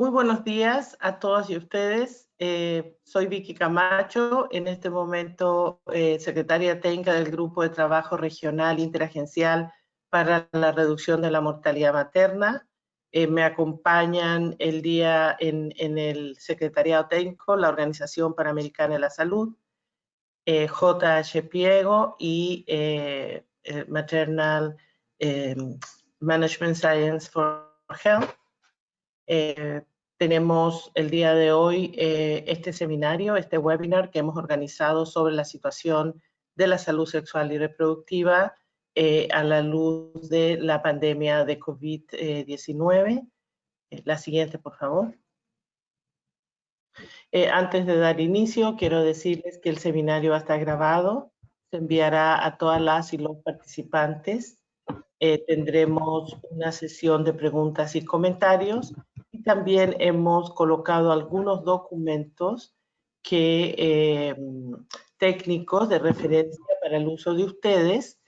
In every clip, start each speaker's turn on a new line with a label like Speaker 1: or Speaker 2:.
Speaker 1: Muy buenos días a todos y ustedes. Eh, soy Vicky Camacho, en este momento eh, secretaria técnica del Grupo de Trabajo Regional Interagencial para la Reducción de la Mortalidad Materna. Eh, me acompañan el día en, en, el Secretariado Técnico, la Organización Panamericana de la Salud, JH Piego y Maternal Management Science for Health. Eh, tenemos el día de hoy eh, este seminario, este webinar que hemos organizado sobre la situación de la salud sexual y reproductiva eh, a la luz de la pandemia de COVID-19. la siguiente, por favor. antes de dar inicio, quiero decirles que el seminario va a estar grabado. Se enviará a todas las y los participantes. tendremos una sesión de preguntas y comentarios también hemos colocado algunos documentos que, eh, técnicos de referencia para el uso de ustedes,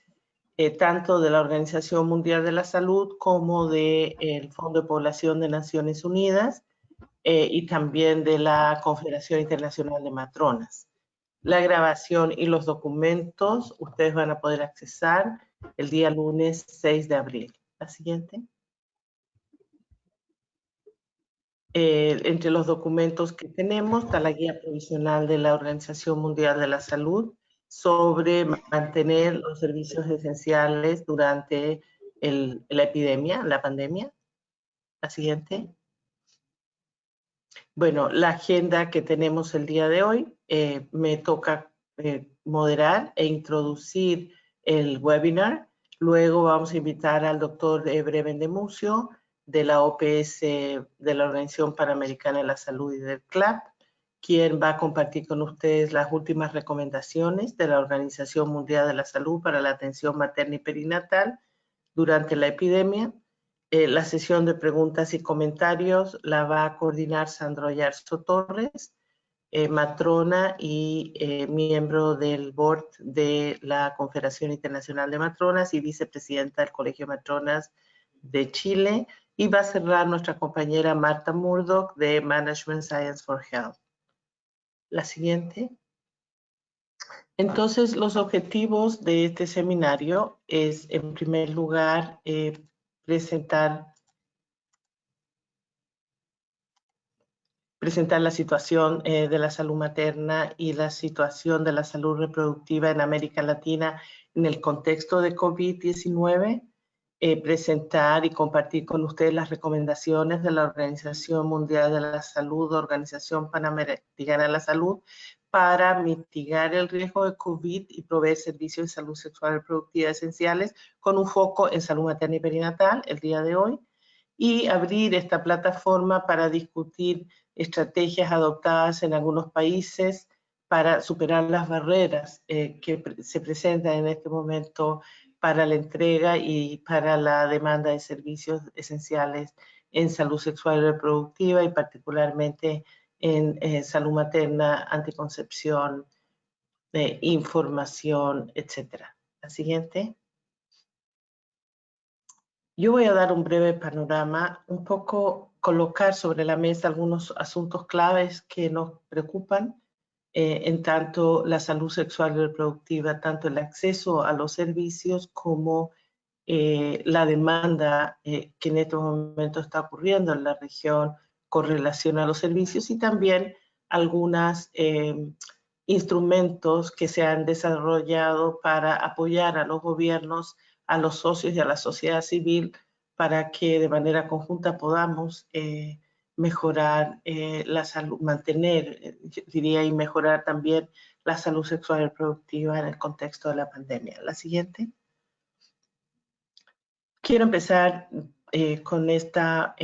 Speaker 1: eh, tanto de la Organización Mundial de la Salud como del el Fondo de Población de Naciones Unidas eh, y también de la Confederación Internacional de Matronas. La grabación y los documentos ustedes van a poder accesar el día lunes 6 de abril. La siguiente. Eh, entre los documentos que tenemos está la guía provisional de la Organización Mundial de la Salud sobre mantener los servicios esenciales durante la epidemia, la pandemia. La siguiente. Bueno, la agenda que tenemos el día de hoy, eh, me toca eh, moderar e introducir el webinar. Luego vamos a invitar al doctor Breben de Mucio, de la OPS, de la Organización Panamericana de la Salud y del CLAP, quien va a compartir con ustedes las últimas recomendaciones de la Organización Mundial de la Salud para la atención materna y perinatal durante la epidemia. Eh, la sesión de preguntas y comentarios la va a coordinar Sandro Yarzo Torres, eh, matrona y eh, miembro del board de la Confederación Internacional de Matronas y vicepresidenta del Colegio Matronas de Chile, y va a cerrar nuestra compañera Marta Murdoch de Management Science for Health. La siguiente. Entonces, los objetivos de este seminario es, en primer lugar, eh, presentar, presentar la situación eh, de la salud materna y la situación de la salud reproductiva en América Latina en el contexto de COVID-19 eh, presentar y compartir con ustedes las recomendaciones de la Organización Mundial de la Salud, Organización Panamericana de la Salud, para mitigar el riesgo de COVID y proveer servicios de salud sexual y reproductiva esenciales con un foco en salud materna y perinatal el día de hoy y abrir esta plataforma para discutir estrategias adoptadas en algunos países para superar las barreras eh, que se presentan en este momento para la entrega y para la demanda de servicios esenciales en salud sexual y reproductiva y particularmente en eh, salud materna, anticoncepción, eh, información, etc. La siguiente. Yo voy a dar un breve panorama, un poco colocar sobre la mesa algunos asuntos claves que nos preocupan eh, en tanto la salud sexual y reproductiva, tanto el acceso a los servicios como eh, la demanda eh, que en estos momentos está ocurriendo en la región con relación a los servicios y también algunos instrumentos que se han desarrollado para apoyar a los gobiernos, a los socios y a la sociedad civil para que de manera conjunta podamos mejorar eh, la salud, mantener, eh, diría, y mejorar también la salud sexual y reproductiva en el contexto de la pandemia. La siguiente. Quiero empezar eh, con esta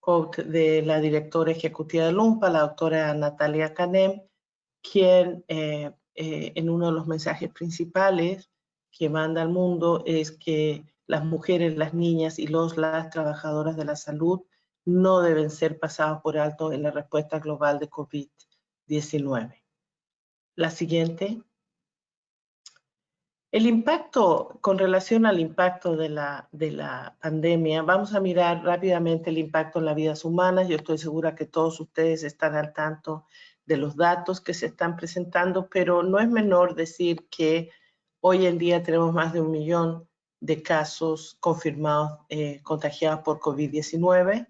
Speaker 1: quote de la directora ejecutiva de LUMPA, la doctora Natalia Canem, quien en uno de los mensajes principales que manda al mundo es que las mujeres, las niñas y los, las trabajadoras de la salud no deben ser pasados por alto en la respuesta global de COVID-19. La siguiente. El impacto, con relación al impacto de la, de la pandemia, vamos a mirar rápidamente el impacto en las vidas humanas. Yo estoy segura que todos ustedes están al tanto de los datos que se están presentando, pero no es menor decir que hoy en día tenemos más de un millón de casos confirmados eh, contagiados por COVID-19.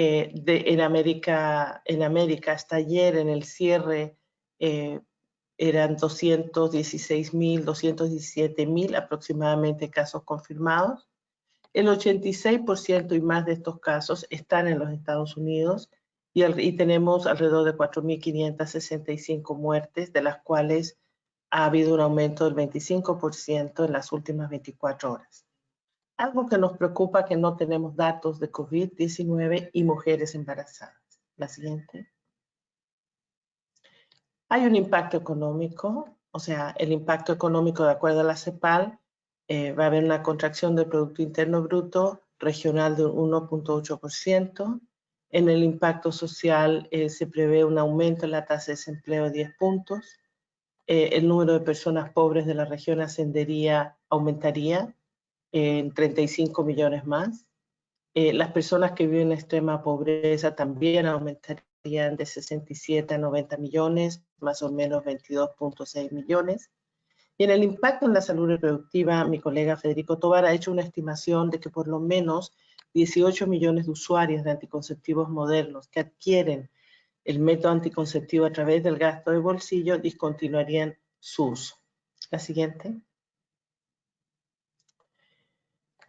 Speaker 1: Eh, en, América, en América, hasta ayer en el cierre eh, eran 216.000, 217.000 aproximadamente casos confirmados. El 86% y más de estos casos están en los Estados Unidos y, y tenemos alrededor de 4.565 muertes, de las cuales ha habido un aumento del 25% en las últimas 24 horas. Algo que nos preocupa que no tenemos datos de COVID-19 y mujeres embarazadas. La siguiente. Hay un impacto económico, o sea, el impacto económico de acuerdo a la CEPAL, eh, va a haber una contracción del Producto Interno Bruto regional de 1.8%. En el impacto social eh, se prevé un aumento en la tasa de desempleo de 10 puntos. Eh, el número de personas pobres de la región ascendería, aumentaría en 35 millones más. las personas que viven en extrema pobreza también aumentarían de 67 a 90 millones, más o menos 22.6 millones. Y en el impacto en la salud reproductiva, mi colega Federico Tobar ha hecho una estimación de que por lo menos 18 millones de usuarios de anticonceptivos modernos que adquieren el método anticonceptivo a través del gasto de bolsillo discontinuarían su uso. La siguiente.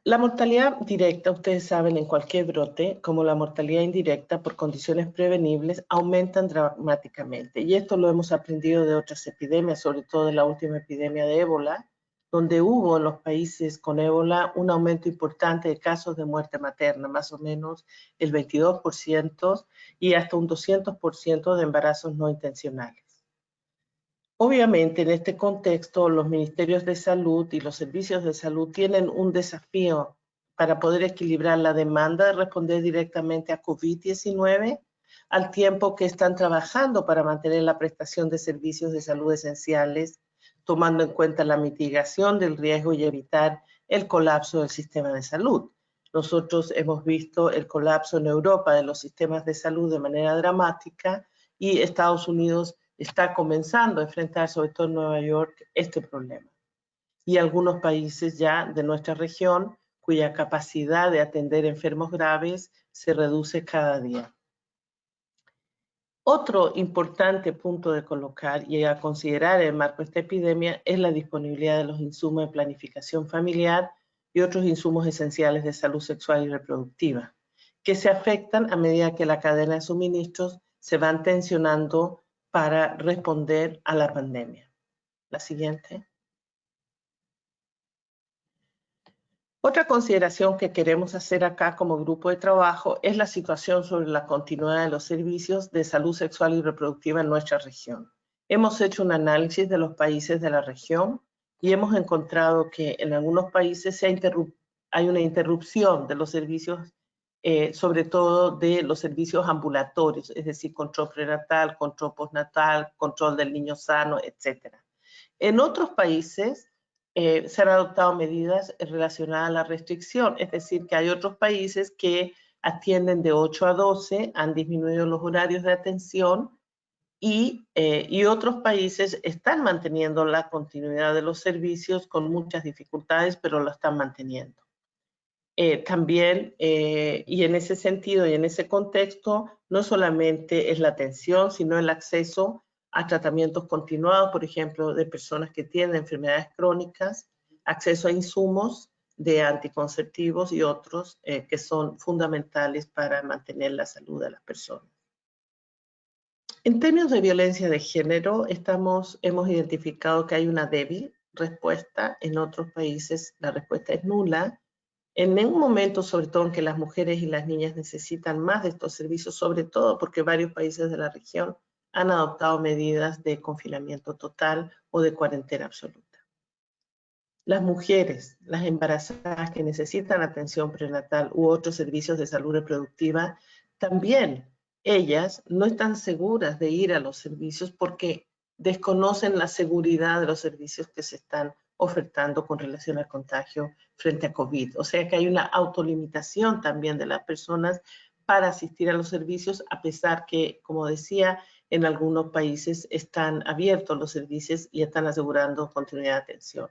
Speaker 1: La mortalidad directa, ustedes saben, en cualquier brote, como la mortalidad indirecta por condiciones prevenibles, aumentan dramáticamente. Y esto lo hemos aprendido de otras epidemias, sobre todo de la última epidemia de ébola, donde hubo en los países con ébola un aumento importante de casos de muerte materna, más o menos el 22% y hasta un 200% de embarazos no intencionales. Obviamente, en este contexto, los ministerios de salud y los servicios de salud tienen un desafío para poder equilibrar la demanda de responder directamente a COVID-19 al tiempo que están trabajando para mantener la prestación de servicios de salud esenciales, tomando en cuenta la mitigación del riesgo y evitar el colapso del sistema de salud. Nosotros hemos visto el colapso en Europa de los sistemas de salud de manera dramática y Estados Unidos está comenzando a enfrentar, sobre todo en Nueva York, este problema. Y algunos países ya de nuestra región cuya capacidad de atender enfermos graves se reduce cada día. Otro importante punto de colocar y a considerar en el marco de esta epidemia es la disponibilidad de los insumos de planificación familiar y otros insumos esenciales de salud sexual y reproductiva, que se afectan a medida que la cadena de suministros se van tensionando para responder a la pandemia. La siguiente. Otra consideración que queremos hacer acá como grupo de trabajo es la situación sobre la continuidad de los servicios de salud sexual y reproductiva en nuestra región. Hemos hecho un análisis de los países de la región y hemos encontrado que en algunos países hay una interrupción de los servicios eh, sobre todo de los servicios ambulatorios, es decir, control prenatal, control postnatal, control del niño sano, etc. En otros países eh, se han adoptado medidas relacionadas a la restricción, es decir, que hay otros países que atienden de 8 a 12, han disminuido los horarios de atención y, eh, y, otros países están manteniendo la continuidad de los servicios con muchas dificultades, pero lo están manteniendo. Eh, también, eh, y en ese sentido y en ese contexto, no solamente es la atención, sino el acceso a tratamientos continuados, por ejemplo, de personas que tienen enfermedades crónicas, acceso a insumos de anticonceptivos y otros eh, que son fundamentales para mantener la salud de las personas. En términos de violencia de género, estamos, hemos identificado que hay una débil respuesta. En otros países la respuesta es nula en un momento, sobre todo en que las mujeres y las niñas necesitan más de estos servicios, sobre todo porque varios países de la región han adoptado medidas de confinamiento total o de cuarentena absoluta. Las mujeres, las embarazadas que necesitan atención prenatal u otros servicios de salud reproductiva, también ellas no están seguras de ir a los servicios porque desconocen la seguridad de los servicios que se están ofertando con relación al contagio frente a COVID. O sea que hay una autolimitación también de las personas para asistir a los servicios, a pesar que, como decía, en algunos países están abiertos los servicios y están asegurando continuidad de atención.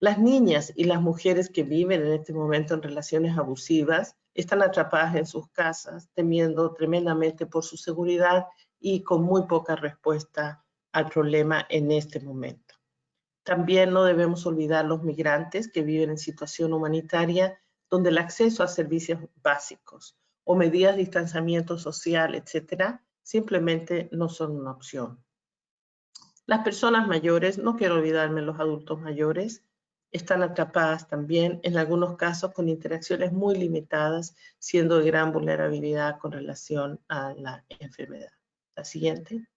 Speaker 1: Las niñas y las mujeres que viven en este momento en relaciones abusivas están atrapadas en sus casas, temiendo tremendamente por su seguridad y con muy poca respuesta al problema en este momento. También no debemos olvidar los migrantes que viven en situación humanitaria, donde el acceso a servicios básicos o medidas de distanciamiento social, etcétera, simplemente no son una opción. Las personas mayores, no quiero olvidarme los adultos mayores, están atrapadas también, en algunos casos con interacciones muy limitadas, siendo de gran vulnerabilidad con relación a la enfermedad. La siguiente.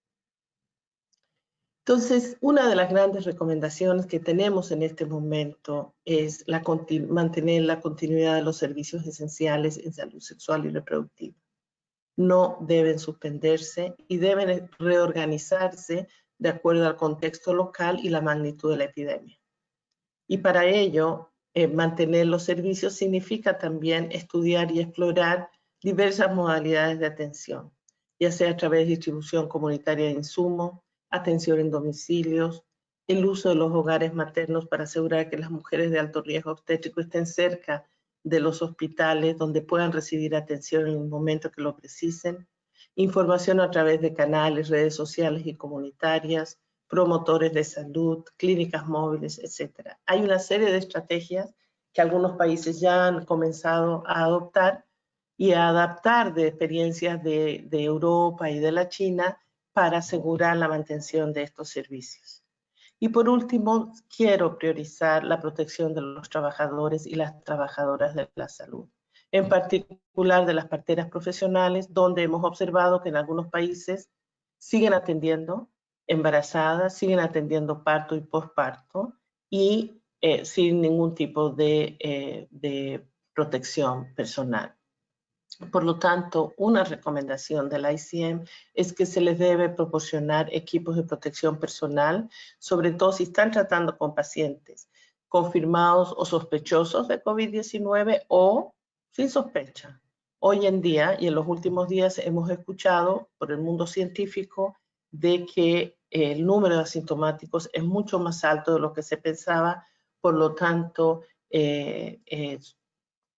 Speaker 1: Entonces, una de las grandes recomendaciones que tenemos en este momento es la mantener la continuidad de los servicios esenciales en salud sexual y reproductiva. No deben suspenderse y deben reorganizarse de acuerdo al contexto local y la magnitud de la epidemia. Y para ello, eh, mantener los servicios significa también estudiar y explorar diversas modalidades de atención, ya sea a través de distribución comunitaria de insumos, atención en domicilios, el uso de los hogares maternos para asegurar que las mujeres de alto riesgo obstétrico estén cerca de los hospitales donde puedan recibir atención en el momento que lo precisen, información a través de canales, redes sociales y comunitarias, promotores de salud, clínicas móviles, etc. Hay una serie de estrategias que algunos países ya han comenzado a adoptar y a adaptar de experiencias de, de Europa y de la China para asegurar la mantención de estos servicios. Y por último, quiero priorizar la protección de los trabajadores y las trabajadoras de la salud, en particular de las parteras profesionales, donde hemos observado que en algunos países siguen atendiendo embarazadas, siguen atendiendo parto y posparto y eh, sin ningún tipo de, eh, de, protección personal. Por lo tanto, una recomendación del ICM es que se les debe proporcionar equipos de protección personal, sobre todo si están tratando con pacientes confirmados o sospechosos de COVID-19 o sin sospecha. Hoy en día y en los últimos días hemos escuchado por el mundo científico de que el número de asintomáticos es mucho más alto de lo que se pensaba, por lo tanto, eh,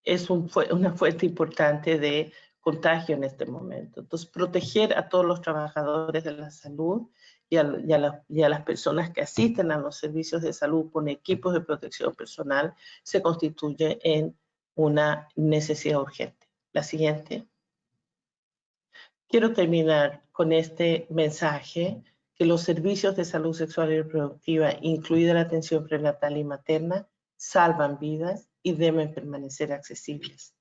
Speaker 1: es, una fuente importante de contagio en este momento. Entonces, proteger a todos los trabajadores de la salud y a, las personas que asisten a los servicios de salud con equipos de protección personal se constituye en una necesidad urgente. La siguiente. Quiero terminar con este mensaje que los servicios de salud sexual y reproductiva, incluida la atención prenatal y materna, salvan vidas y deben permanecer accesibles.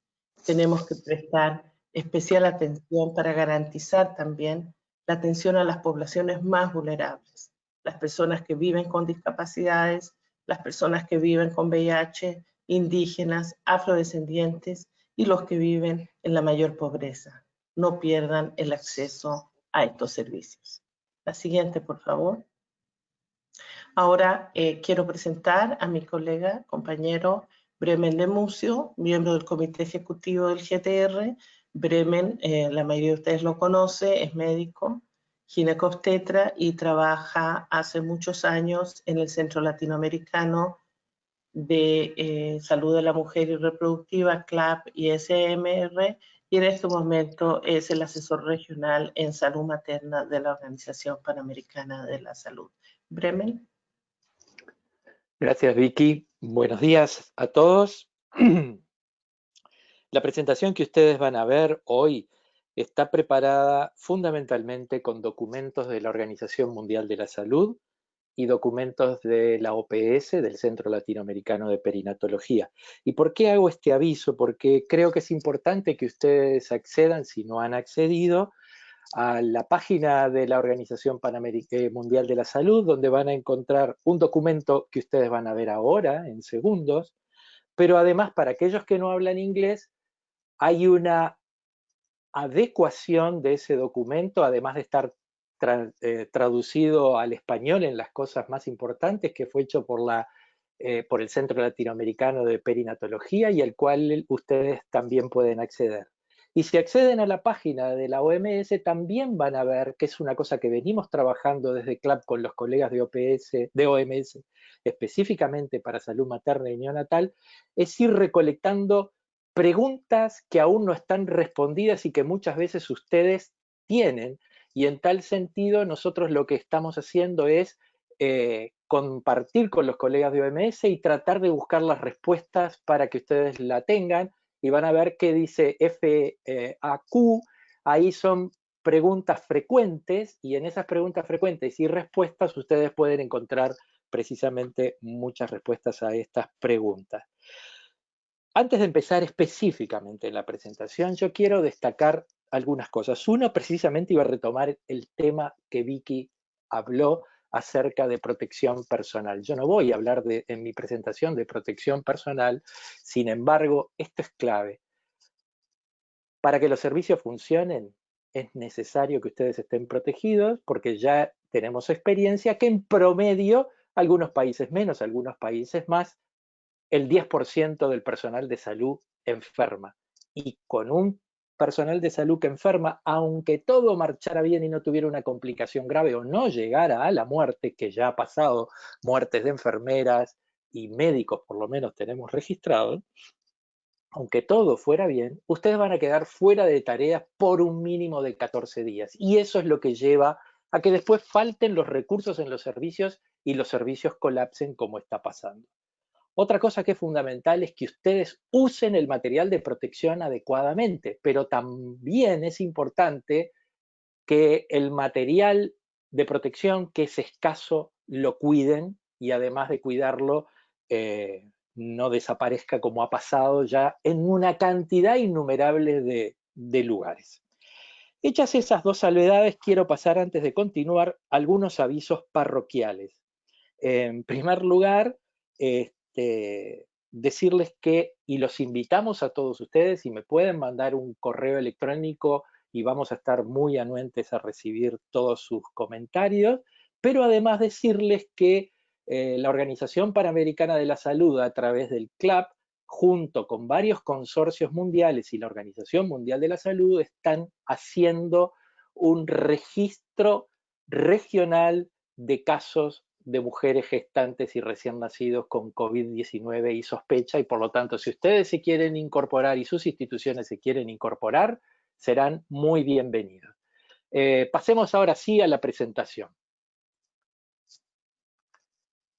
Speaker 1: Tenemos que prestar especial atención para garantizar también la atención a las poblaciones más vulnerables, las personas que viven con discapacidades, las personas que viven con VIH, indígenas, afrodescendientes y los que viven en la mayor pobreza no pierdan el acceso a estos servicios. La siguiente, por favor. Ahora eh, quiero presentar a mi colega, compañero Bremen Lemucio, miembro del Comité Ejecutivo del GTR. Bremen, eh, la mayoría de ustedes lo conoce, es médico, ginecobstetra y trabaja hace muchos años en el Centro Latinoamericano de eh, Salud de la Mujer y Reproductiva, CLAP y SMR, y en este momento es el asesor regional en salud materna de la Organización Panamericana de la Salud. Bremen.
Speaker 2: Gracias, Vicky. Buenos días a todos. La presentación que ustedes van a ver hoy está preparada fundamentalmente con documentos de la Organización Mundial de la Salud, y documentos de la OPS, del Centro Latinoamericano de Perinatología. ¿Y por qué hago este aviso? Porque creo que es importante que ustedes accedan, si no han accedido, a la página de la Organización Panamericana Mundial de la Salud, donde van a encontrar un documento que ustedes van a ver ahora, en segundos, pero además para aquellos que no hablan inglés, hay una adecuación de ese documento, además de estar eh, traducido al español en las cosas más importantes, que fue hecho por, la, eh, por el Centro Latinoamericano de Perinatología y al cual ustedes también pueden acceder. Y si acceden a la página de la OMS, también van a ver que es una cosa que venimos trabajando desde CLAP con los colegas de, OPS, de OMS, específicamente para salud materna y neonatal, es ir recolectando preguntas que aún no están respondidas y que muchas veces ustedes tienen. Y en tal sentido, nosotros lo que estamos haciendo es eh, compartir con los colegas de OMS y tratar de buscar las respuestas para que ustedes la tengan y van a ver qué dice FAQ, ahí son preguntas frecuentes y en esas preguntas frecuentes y respuestas ustedes pueden encontrar precisamente muchas respuestas a estas preguntas. Antes de empezar específicamente en la presentación, yo quiero destacar algunas cosas. Uno, precisamente iba a retomar el tema que Vicky habló acerca de protección personal. Yo no voy a hablar de, en mi presentación de protección personal, sin embargo, esto es clave. Para que los servicios funcionen, es necesario que ustedes estén protegidos porque ya tenemos experiencia que en promedio, algunos países menos, algunos países más, el 10% del personal de salud enferma. Y con un personal de salud que enferma, aunque todo marchara bien y no tuviera una complicación grave o no llegara a la muerte, que ya ha pasado, muertes de enfermeras y médicos por lo menos tenemos registrado, aunque todo fuera bien, ustedes van a quedar fuera de tareas por un mínimo de 14 días. Y eso es lo que lleva a que después falten los recursos en los servicios y los servicios colapsen como está pasando. Otra cosa que es fundamental es que ustedes usen el material de protección adecuadamente, pero también es importante que el material de protección que es escaso lo cuiden y además de cuidarlo eh, no desaparezca como ha pasado ya en una cantidad innumerable de, lugares. Hechas esas dos salvedades, quiero pasar antes de continuar algunos avisos parroquiales. En primer lugar, este, decirles que, y los invitamos a todos ustedes, y me pueden mandar un correo electrónico y vamos a estar muy anuentes a recibir todos sus comentarios, pero además decirles que eh, la Organización Panamericana de la Salud a través del CLAP, junto con varios consorcios mundiales y la Organización Mundial de la Salud, están haciendo un registro regional de casos de mujeres gestantes y recién nacidos con COVID-19 y sospecha, y por lo tanto, si ustedes se quieren incorporar y sus instituciones se quieren incorporar, serán muy bienvenidos. Eh, pasemos ahora sí a la presentación.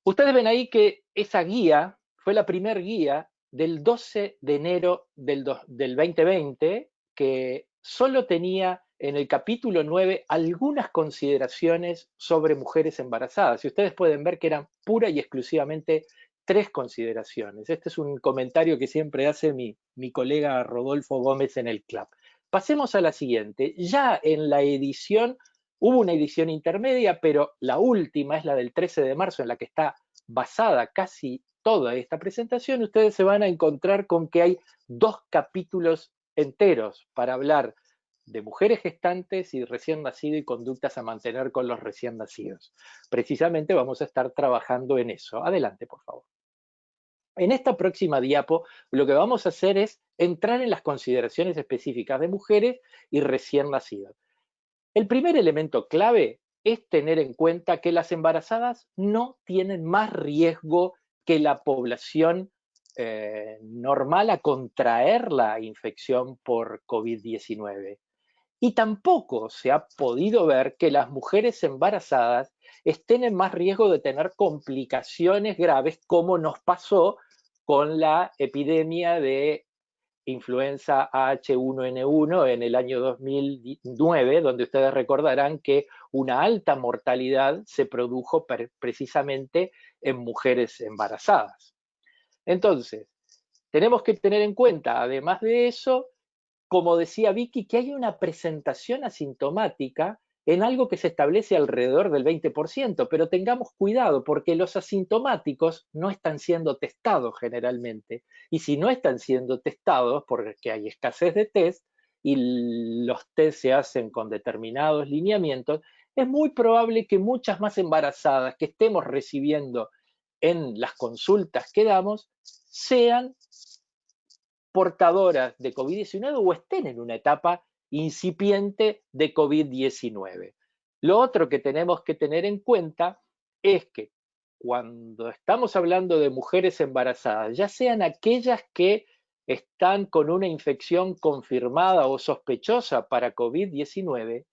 Speaker 2: Ustedes ven ahí que esa guía fue la primer guía del 12 de enero del, del 2020, que solo tenía en el capítulo 9 algunas consideraciones sobre mujeres embarazadas. Y ustedes pueden ver que eran pura y exclusivamente tres consideraciones. Este es un comentario que siempre hace mi, mi colega Rodolfo Gómez en el club. Pasemos a la siguiente. Ya en la edición, hubo una edición intermedia, pero la última es la del 13 de marzo, en la que está basada casi toda esta presentación. Ustedes se van a encontrar con que hay dos capítulos enteros para hablar de mujeres gestantes y recién nacido y conductas a mantener con los recién nacidos. Precisamente vamos a estar trabajando en eso. Adelante, por favor. En esta próxima diapo, lo que vamos a hacer es entrar en las consideraciones específicas de mujeres y recién nacidos. El primer elemento clave es tener en cuenta que las embarazadas no tienen más riesgo que la población eh, normal a contraer la infección por COVID-19 y tampoco se ha podido ver que las mujeres embarazadas estén en más riesgo de tener complicaciones graves como nos pasó con la epidemia de influenza H1N1 en el año 2009, donde ustedes recordarán que una alta mortalidad se produjo precisamente en mujeres embarazadas. Entonces, tenemos que tener en cuenta, además de eso, como decía Vicky, que hay una presentación asintomática en algo que se establece alrededor del 20%, pero tengamos cuidado porque los asintomáticos no están siendo testados generalmente. Y si no están siendo testados porque hay escasez de test y los test se hacen con determinados lineamientos, es muy probable que muchas más embarazadas que estemos recibiendo en las consultas que damos sean portadoras de COVID-19 o estén en una etapa incipiente de COVID-19. Lo otro que tenemos que tener en cuenta es que cuando estamos hablando de mujeres embarazadas, ya sean aquellas que están con una infección confirmada o sospechosa para COVID-19,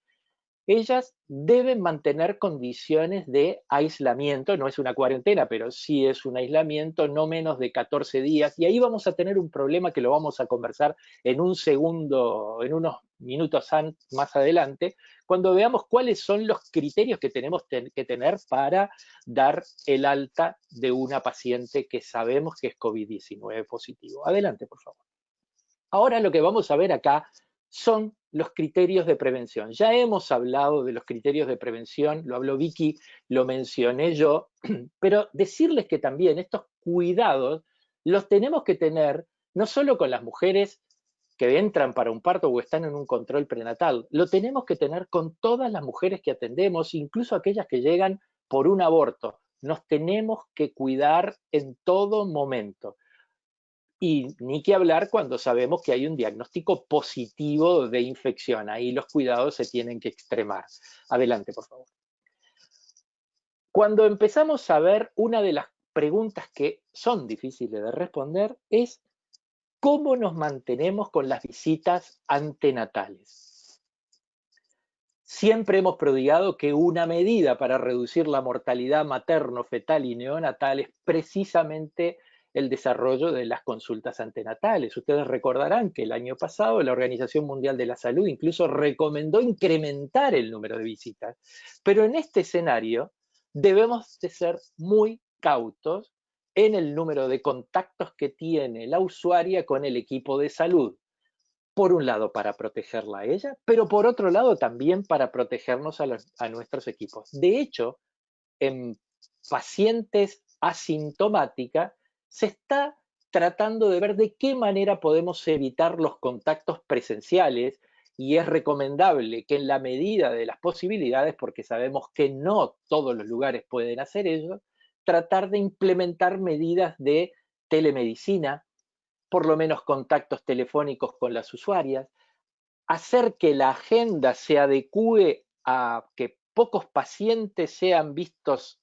Speaker 2: ellas deben mantener condiciones de aislamiento, no es una cuarentena, pero sí es un aislamiento no menos de 14 días, y ahí vamos a tener un problema que lo vamos a conversar en un segundo, en unos minutos más adelante, cuando veamos cuáles son los criterios que tenemos que tener para dar el alta de una paciente que sabemos que es COVID-19 positivo. Adelante, por favor. Ahora lo que vamos a ver acá son los criterios de prevención. Ya hemos hablado de los criterios de prevención, lo habló Vicky, lo mencioné yo, pero decirles que también estos cuidados los tenemos que tener no solo con las mujeres que entran para un parto o están en un control prenatal, lo tenemos que tener con todas las mujeres que atendemos, incluso aquellas que llegan por un aborto. Nos tenemos que cuidar en todo momento. Y ni que hablar cuando sabemos que hay un diagnóstico positivo de infección. Ahí los cuidados se tienen que extremar. Adelante, por favor. Cuando empezamos a ver una de las preguntas que son difíciles de responder es ¿cómo nos mantenemos con las visitas antenatales? Siempre hemos prodigado que una medida para reducir la mortalidad materno, fetal y neonatal es precisamente el desarrollo de las consultas antenatales. Ustedes recordarán que el año pasado la Organización Mundial de la Salud incluso recomendó incrementar el número de visitas, pero en este escenario debemos de ser muy cautos en el número de contactos que tiene la usuaria con el equipo de salud. Por un lado, para protegerla a ella, pero por otro lado también para protegernos a, nuestros equipos. De hecho, en pacientes asintomáticas, se está tratando de ver de qué manera podemos evitar los contactos presenciales y es recomendable que en la medida de las posibilidades, porque sabemos que no todos los lugares pueden hacer eso, tratar de implementar medidas de telemedicina, por lo menos contactos telefónicos con las usuarias, hacer que la agenda se adecue a que pocos pacientes sean vistos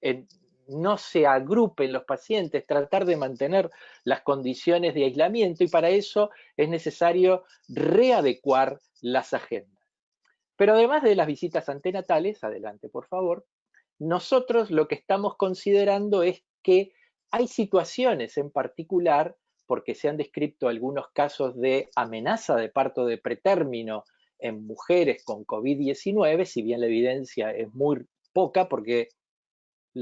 Speaker 2: en, no se agrupen los pacientes, tratar de mantener las condiciones de aislamiento y para eso es necesario readecuar las agendas. Pero además de las visitas antenatales, adelante por favor, nosotros lo que estamos considerando es que hay situaciones en particular, porque se han descrito algunos casos de amenaza de parto de pretérmino en mujeres con COVID-19, si bien la evidencia es muy poca, porque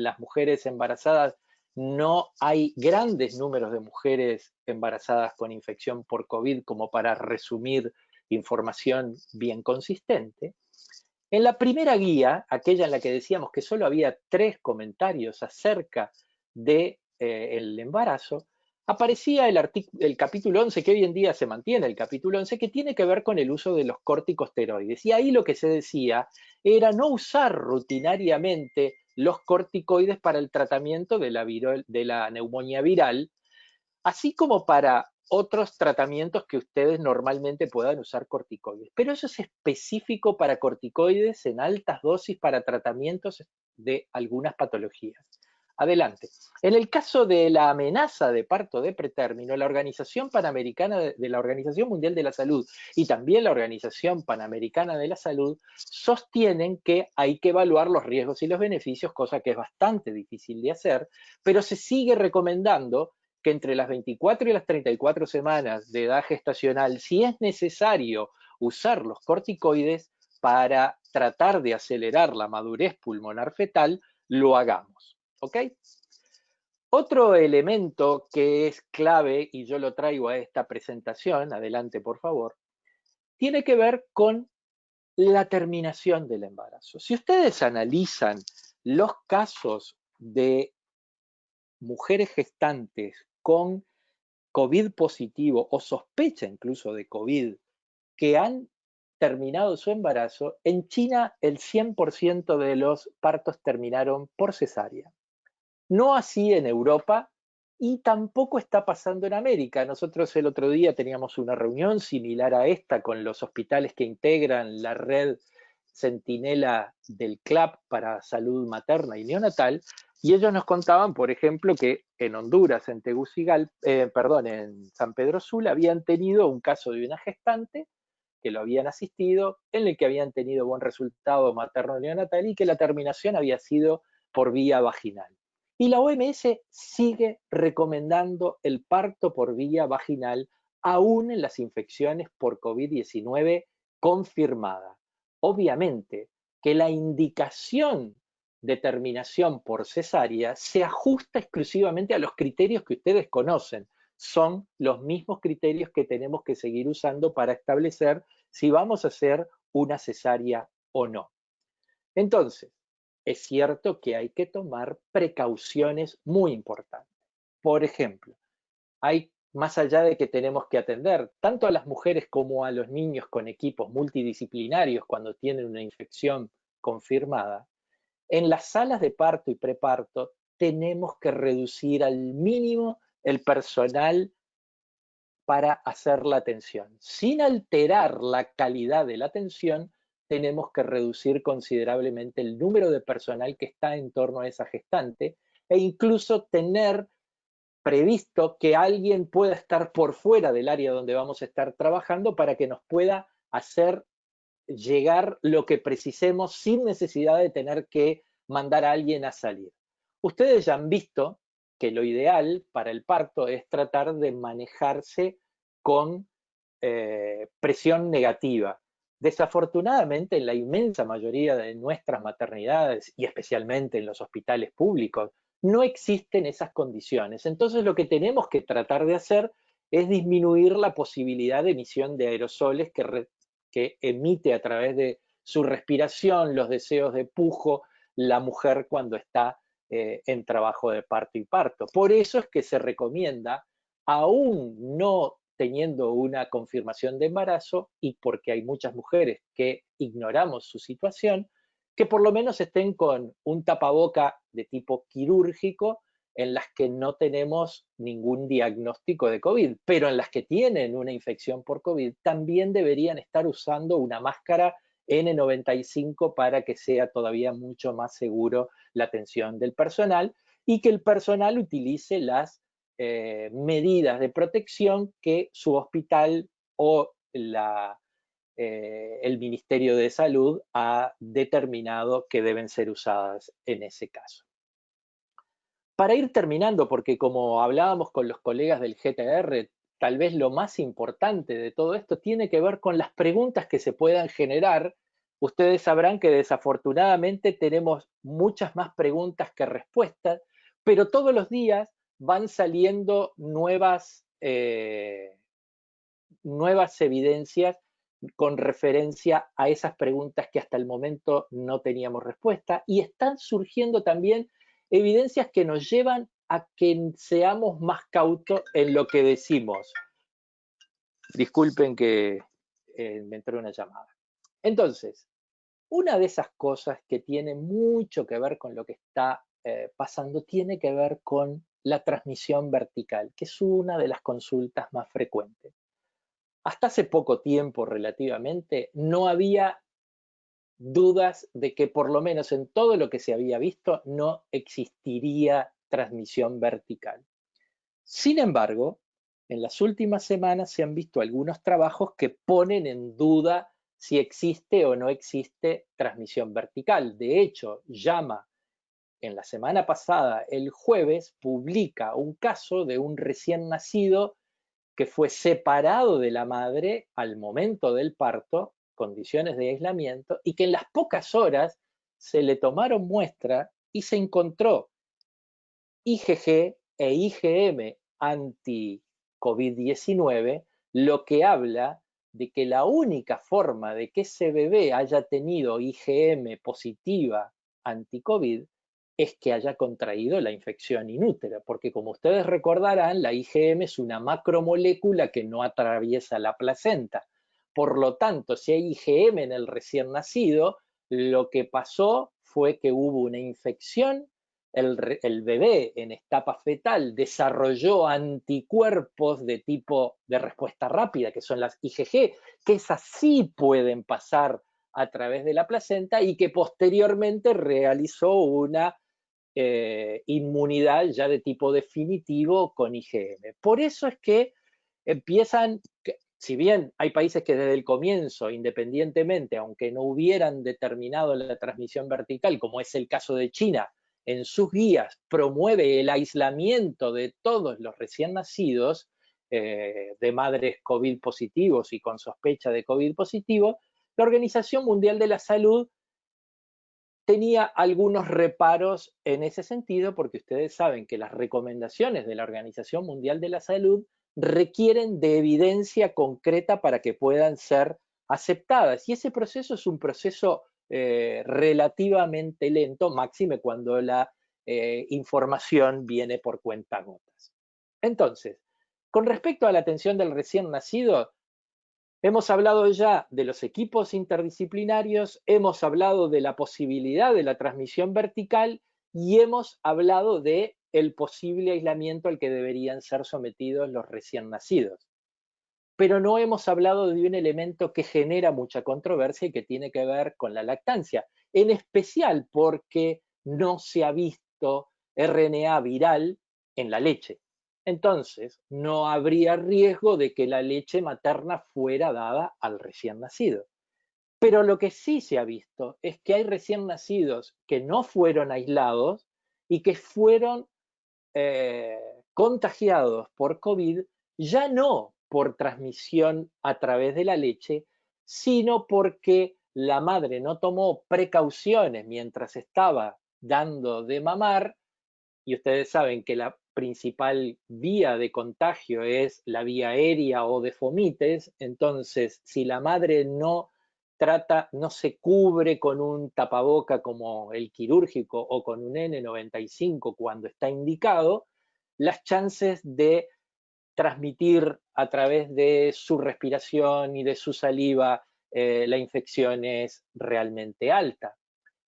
Speaker 2: las mujeres embarazadas, no hay grandes números de mujeres embarazadas con infección por COVID como para resumir información bien consistente. En la primera guía, aquella en la que decíamos que solo había tres comentarios acerca del de, eh, embarazo, aparecía el, el, capítulo 11, que hoy en día se mantiene el capítulo 11, que tiene que ver con el uso de los corticosteroides. Y ahí lo que se decía era no usar rutinariamente los corticoides para el tratamiento de la, neumonía viral, así como para otros tratamientos que ustedes normalmente puedan usar corticoides. Pero eso es específico para corticoides en altas dosis para tratamientos de algunas patologías. Adelante. En el caso de la amenaza de parto de pretérmino, la Organización Panamericana de la Organización Mundial de la Salud y también la Organización Panamericana de la Salud sostienen que hay que evaluar los riesgos y los beneficios, cosa que es bastante difícil de hacer, pero se sigue recomendando que entre las 24 y las 34 semanas de edad gestacional, si es necesario usar los corticoides para tratar de acelerar la madurez pulmonar fetal, lo hagamos. ¿Ok? Otro elemento que es clave, y yo lo traigo a esta presentación, adelante por favor, tiene que ver con la terminación del embarazo. Si ustedes analizan los casos de mujeres gestantes con COVID positivo o sospecha incluso de COVID que han terminado su embarazo, en China el 100% de los partos terminaron por cesárea. No así en Europa y tampoco está pasando en América. Nosotros el otro día teníamos una reunión similar a esta con los hospitales que integran la red Centinela del CLAP para salud materna y neonatal, y ellos nos contaban, por ejemplo, que en Honduras, en Tegucigalpa, eh, perdón, en San Pedro Sula, habían tenido un caso de una gestante que lo habían asistido, en el que habían tenido buen resultado materno neonatal y que la terminación había sido por vía vaginal. Y la OMS sigue recomendando el parto por vía vaginal aún en las infecciones por COVID-19 confirmadas. Obviamente que la indicación de terminación por cesárea se ajusta exclusivamente a los criterios que ustedes conocen. Son los mismos criterios que tenemos que seguir usando para establecer si vamos a hacer una cesárea o no. Entonces, es cierto que hay que tomar precauciones muy importantes. Por ejemplo, hay más allá de que tenemos que atender tanto a las mujeres como a los niños con equipos multidisciplinarios cuando tienen una infección confirmada, en las salas de parto y preparto tenemos que reducir al mínimo el personal para hacer la atención. Sin alterar la calidad de la atención, tenemos que reducir considerablemente el número de personal que está en torno a esa gestante e incluso tener previsto que alguien pueda estar por fuera del área donde vamos a estar trabajando para que nos pueda hacer llegar lo que precisemos sin necesidad de tener que mandar a alguien a salir. Ustedes ya han visto que lo ideal para el parto es tratar de manejarse con eh, presión negativa. Desafortunadamente, en la inmensa mayoría de nuestras maternidades y especialmente en los hospitales públicos, no existen esas condiciones. Entonces, lo que tenemos que tratar de hacer es disminuir la posibilidad de emisión de aerosoles que, emite a través de su respiración, los deseos de pujo, la mujer cuando está eh, en trabajo de parto y parto. Por eso es que se recomienda, aún no teniendo una confirmación de embarazo y porque hay muchas mujeres que ignoramos su situación, que por lo menos estén con un tapaboca de tipo quirúrgico en las que no tenemos ningún diagnóstico de COVID, pero en las que tienen una infección por COVID, también deberían estar usando una máscara N95 para que sea todavía mucho más seguro la atención del personal y que el personal utilice las eh, medidas de protección que su hospital o eh, el Ministerio de Salud ha determinado que deben ser usadas en ese caso. Para ir terminando, porque como hablábamos con los colegas del GTR, tal vez lo más importante de todo esto tiene que ver con las preguntas que se puedan generar. Ustedes sabrán que desafortunadamente tenemos muchas más preguntas que respuestas, pero todos los días van saliendo nuevas, eh, nuevas evidencias con referencia a esas preguntas que hasta el momento no teníamos respuesta y están surgiendo también evidencias que nos llevan a que seamos más cautos en lo que decimos. Disculpen que eh, me entró una llamada. Entonces, una de esas cosas que tiene mucho que ver con lo que está eh, pasando tiene que ver con la transmisión vertical, que es una de las consultas más frecuentes. Hasta hace poco tiempo relativamente no había dudas de que por lo menos en todo lo que se había visto no existiría transmisión vertical. Sin embargo, en las últimas semanas se han visto algunos trabajos que ponen en duda si existe o no existe transmisión vertical. De hecho, llama en la semana pasada, el jueves, publica un caso de un recién nacido que fue separado de la madre al momento del parto, condiciones de aislamiento, y que en las pocas horas se le tomaron muestra y se encontró IgG e IgM anti-COVID-19, lo que habla de que la única forma de que ese bebé haya tenido IgM positiva anti-COVID es que haya contraído la infección inútera, porque como ustedes recordarán, la IgM es una macromolécula que no atraviesa la placenta. Por lo tanto, si hay IgM en el recién nacido, lo que pasó fue que hubo una infección, el, bebé en etapa fetal desarrolló anticuerpos de tipo de respuesta rápida, que son las IgG, que esas sí pueden pasar a través de la placenta y que posteriormente realizó una eh, inmunidad ya de tipo definitivo con IgM. Por eso es que empiezan, si bien hay países que desde el comienzo, independientemente, aunque no hubieran determinado la transmisión vertical, como es el caso de China, en sus guías promueve el aislamiento de todos los recién nacidos, eh, de madres COVID positivos y con sospecha de COVID positivo, la Organización Mundial de la Salud tenía algunos reparos en ese sentido, porque ustedes saben que las recomendaciones de la Organización Mundial de la Salud requieren de evidencia concreta para que puedan ser aceptadas. Y ese proceso es un proceso eh, relativamente lento, máxime cuando la eh, información viene por cuenta gotas. Entonces, con respecto a la atención del recién nacido, hemos hablado ya de los equipos interdisciplinarios, hemos hablado de la posibilidad de la transmisión vertical y hemos hablado de el posible aislamiento al que deberían ser sometidos los recién nacidos. Pero no hemos hablado de un elemento que genera mucha controversia y que tiene que ver con la lactancia, en especial porque no se ha visto RNA viral en la leche. Entonces, no habría riesgo de que la leche materna fuera dada al recién nacido. Pero lo que sí se ha visto es que hay recién nacidos que no fueron aislados y que fueron eh, contagiados por COVID, ya no por transmisión a través de la leche, sino porque la madre no tomó precauciones mientras estaba dando de mamar, y ustedes saben que la principal vía de contagio es la vía aérea o de fomites, entonces si la madre no trata, no se cubre con un tapaboca como el quirúrgico o con un N95 cuando está indicado, las chances de transmitir a través de su respiración y de su saliva eh, la infección es realmente alta.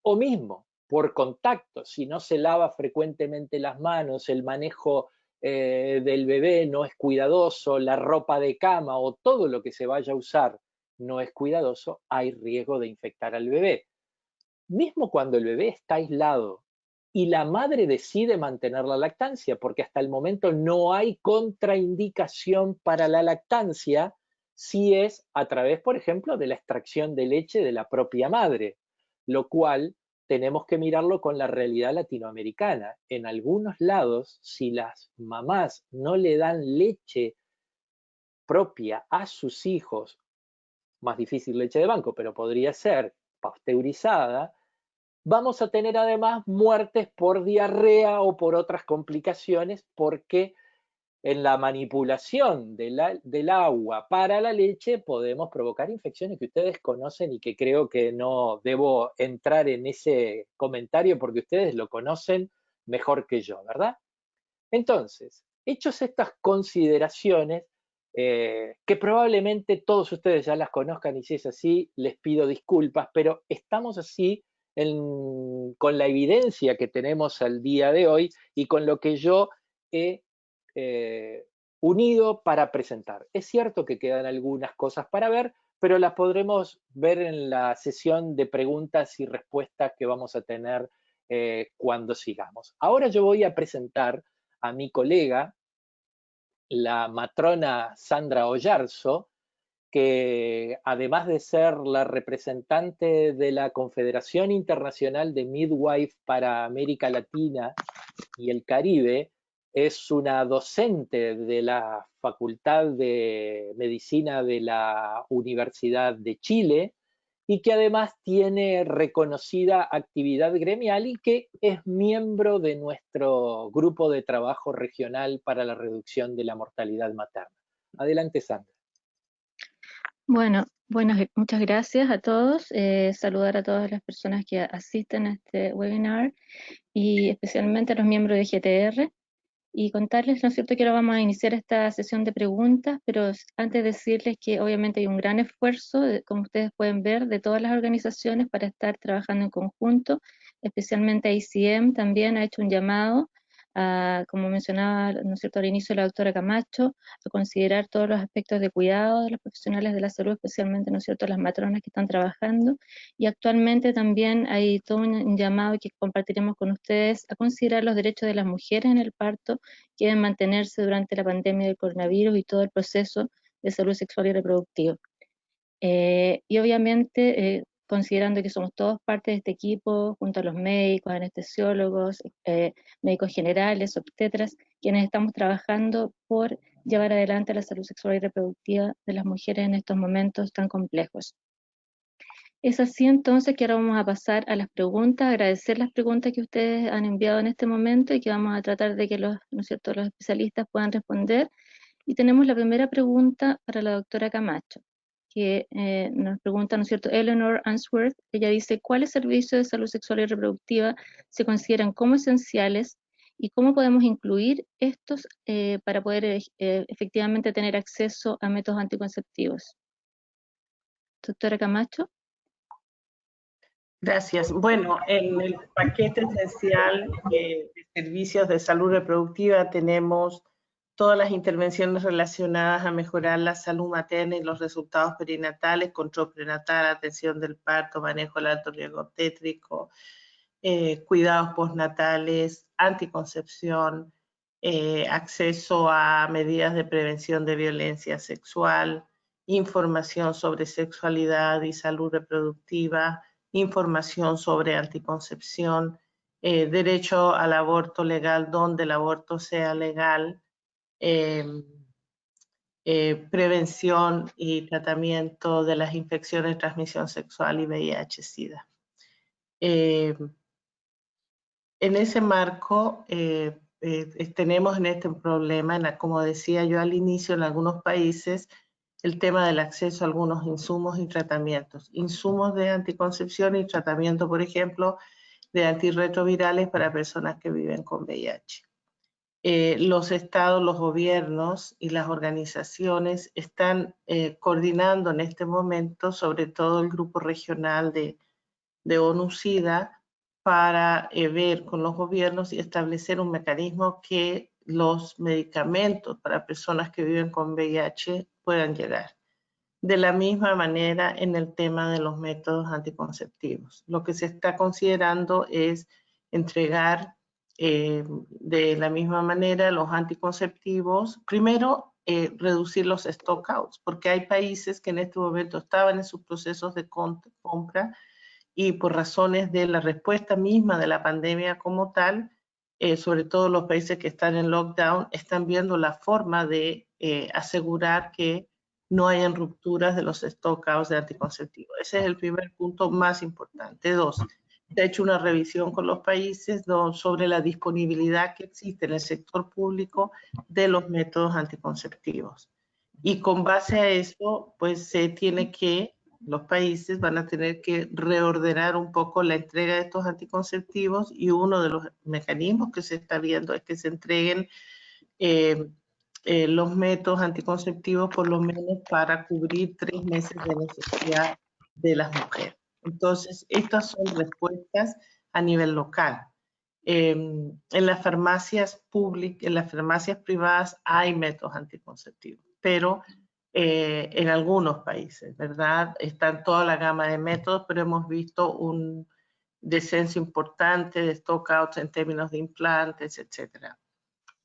Speaker 2: O mismo, por contacto, si no se lava frecuentemente las manos, el manejo eh, del bebé no es cuidadoso, la ropa de cama o todo lo que se vaya a usar no es cuidadoso, hay riesgo de infectar al bebé. Mismo cuando el bebé está aislado y la madre decide mantener la lactancia, porque hasta el momento no hay contraindicación para la lactancia si es a través, por ejemplo, de la extracción de leche de la propia madre, lo cual tenemos que mirarlo con la realidad latinoamericana. En algunos lados, si las mamás no le dan leche propia a sus hijos más difícil leche de banco, pero podría ser pasteurizada, vamos a tener además muertes por diarrea o por otras complicaciones porque en la manipulación del agua para la leche podemos provocar infecciones que ustedes conocen y que creo que no debo entrar en ese comentario porque ustedes lo conocen mejor que yo, ¿verdad? Entonces, hechos estas consideraciones, eh, que probablemente todos ustedes ya las conozcan y si es así, les pido disculpas, pero estamos así con la evidencia que tenemos al día de hoy y con lo que yo he eh, unido para presentar. Es cierto que quedan algunas cosas para ver, pero las podremos ver en la sesión de preguntas y respuestas que vamos a tener eh, cuando sigamos. Ahora yo voy a presentar a mi colega, la matrona Sandra Ollarzo, que además de ser la representante de la Confederación Internacional de Midwife para América Latina y el Caribe, es una docente de la Facultad de Medicina de la Universidad de Chile y que además tiene reconocida actividad gremial y que es miembro de nuestro grupo de trabajo regional para la reducción de la mortalidad materna. Adelante, Sandra.
Speaker 3: Bueno, buenas, muchas gracias a todos. Eh, saludar a todas las personas que asisten a este webinar y especialmente a los miembros de GTR. Y contarles, ¿no es cierto?, que ahora vamos a iniciar esta sesión de preguntas, pero antes decirles que obviamente hay un gran esfuerzo, como ustedes pueden ver, de todas las organizaciones para estar trabajando en conjunto, especialmente ICM también ha hecho un llamado como mencionaba ¿no es cierto? al inicio la doctora Camacho, a considerar todos los aspectos de cuidado de los profesionales de la salud, especialmente ¿no es cierto? las matronas que están trabajando, y actualmente también hay todo un llamado que compartiremos con ustedes a considerar los derechos de las mujeres en el parto, que deben mantenerse durante la pandemia del coronavirus y todo el proceso de salud sexual y reproductiva. Eh, y obviamente eh, considerando que somos todos parte de este equipo, junto a los médicos, anestesiólogos, eh, médicos generales, obstetras, quienes estamos trabajando por llevar adelante la salud sexual y reproductiva de las mujeres en estos momentos tan complejos. Es así entonces que ahora vamos a pasar a las preguntas, agradecer las preguntas que ustedes han enviado en este momento y que vamos a tratar de que los, ¿no los especialistas puedan responder. Y tenemos la primera pregunta para la doctora Camacho que eh, nos pregunta, ¿no es cierto?, Eleanor Answorth, ella dice, ¿cuáles servicios de salud sexual y reproductiva se consideran como esenciales y cómo podemos incluir estos eh, para poder eh, efectivamente tener acceso a métodos anticonceptivos? Doctora Camacho.
Speaker 1: Gracias. Bueno, en el paquete esencial de servicios de salud reproductiva tenemos todas las intervenciones relacionadas a mejorar la salud materna y los resultados perinatales, control prenatal, atención del parto, manejo del alto riesgo obstétrico, eh, cuidados postnatales, anticoncepción, eh, acceso a medidas de prevención de violencia sexual, información sobre sexualidad y salud reproductiva, información sobre anticoncepción, eh, derecho al aborto legal donde el aborto sea legal, eh, prevención y tratamiento de las infecciones de transmisión sexual y VIH-Sida. Em, en ese marco, eh, eh, tenemos en este problema, como decía yo al inicio, en algunos países, el tema del acceso a algunos insumos y tratamientos. Insumos de anticoncepción y tratamiento, por ejemplo, de antirretrovirales para personas que viven con VIH. Eh, los estados, los gobiernos y las organizaciones están eh, coordinando en este momento, sobre todo el grupo regional de, de ONU-SIDA, para eh, ver con los gobiernos y establecer un mecanismo que los medicamentos para personas que viven con VIH puedan llegar. De la misma manera en el tema de los métodos anticonceptivos. Lo que se está considerando es entregar eh, de la misma manera, los anticonceptivos, primero, eh, reducir los stockouts, porque hay países que en este momento estaban en sus procesos de compra y por razones de la respuesta misma de la pandemia como tal, eh, sobre todo los países que están en lockdown, están viendo la forma de asegurar que no hayan rupturas de los stockouts de anticonceptivos. Ese es el primer punto más importante. Dos, se ha hecho una revisión con los países sobre la disponibilidad que existe en el sector público de los métodos anticonceptivos. Y con base a eso, pues se tiene que, los países van a tener que reordenar un poco la entrega de estos anticonceptivos y uno de los mecanismos que se está viendo es que se entreguen eh, eh, los métodos anticonceptivos por lo menos para cubrir tres meses de necesidad de las mujeres. Entonces, estas son respuestas a nivel local. Em, en las farmacias públicas, en las farmacias privadas hay métodos anticonceptivos, pero eh, en algunos países, ¿verdad? Están toda la gama de métodos, pero hemos visto un descenso importante de stockouts en términos de implantes, etcétera.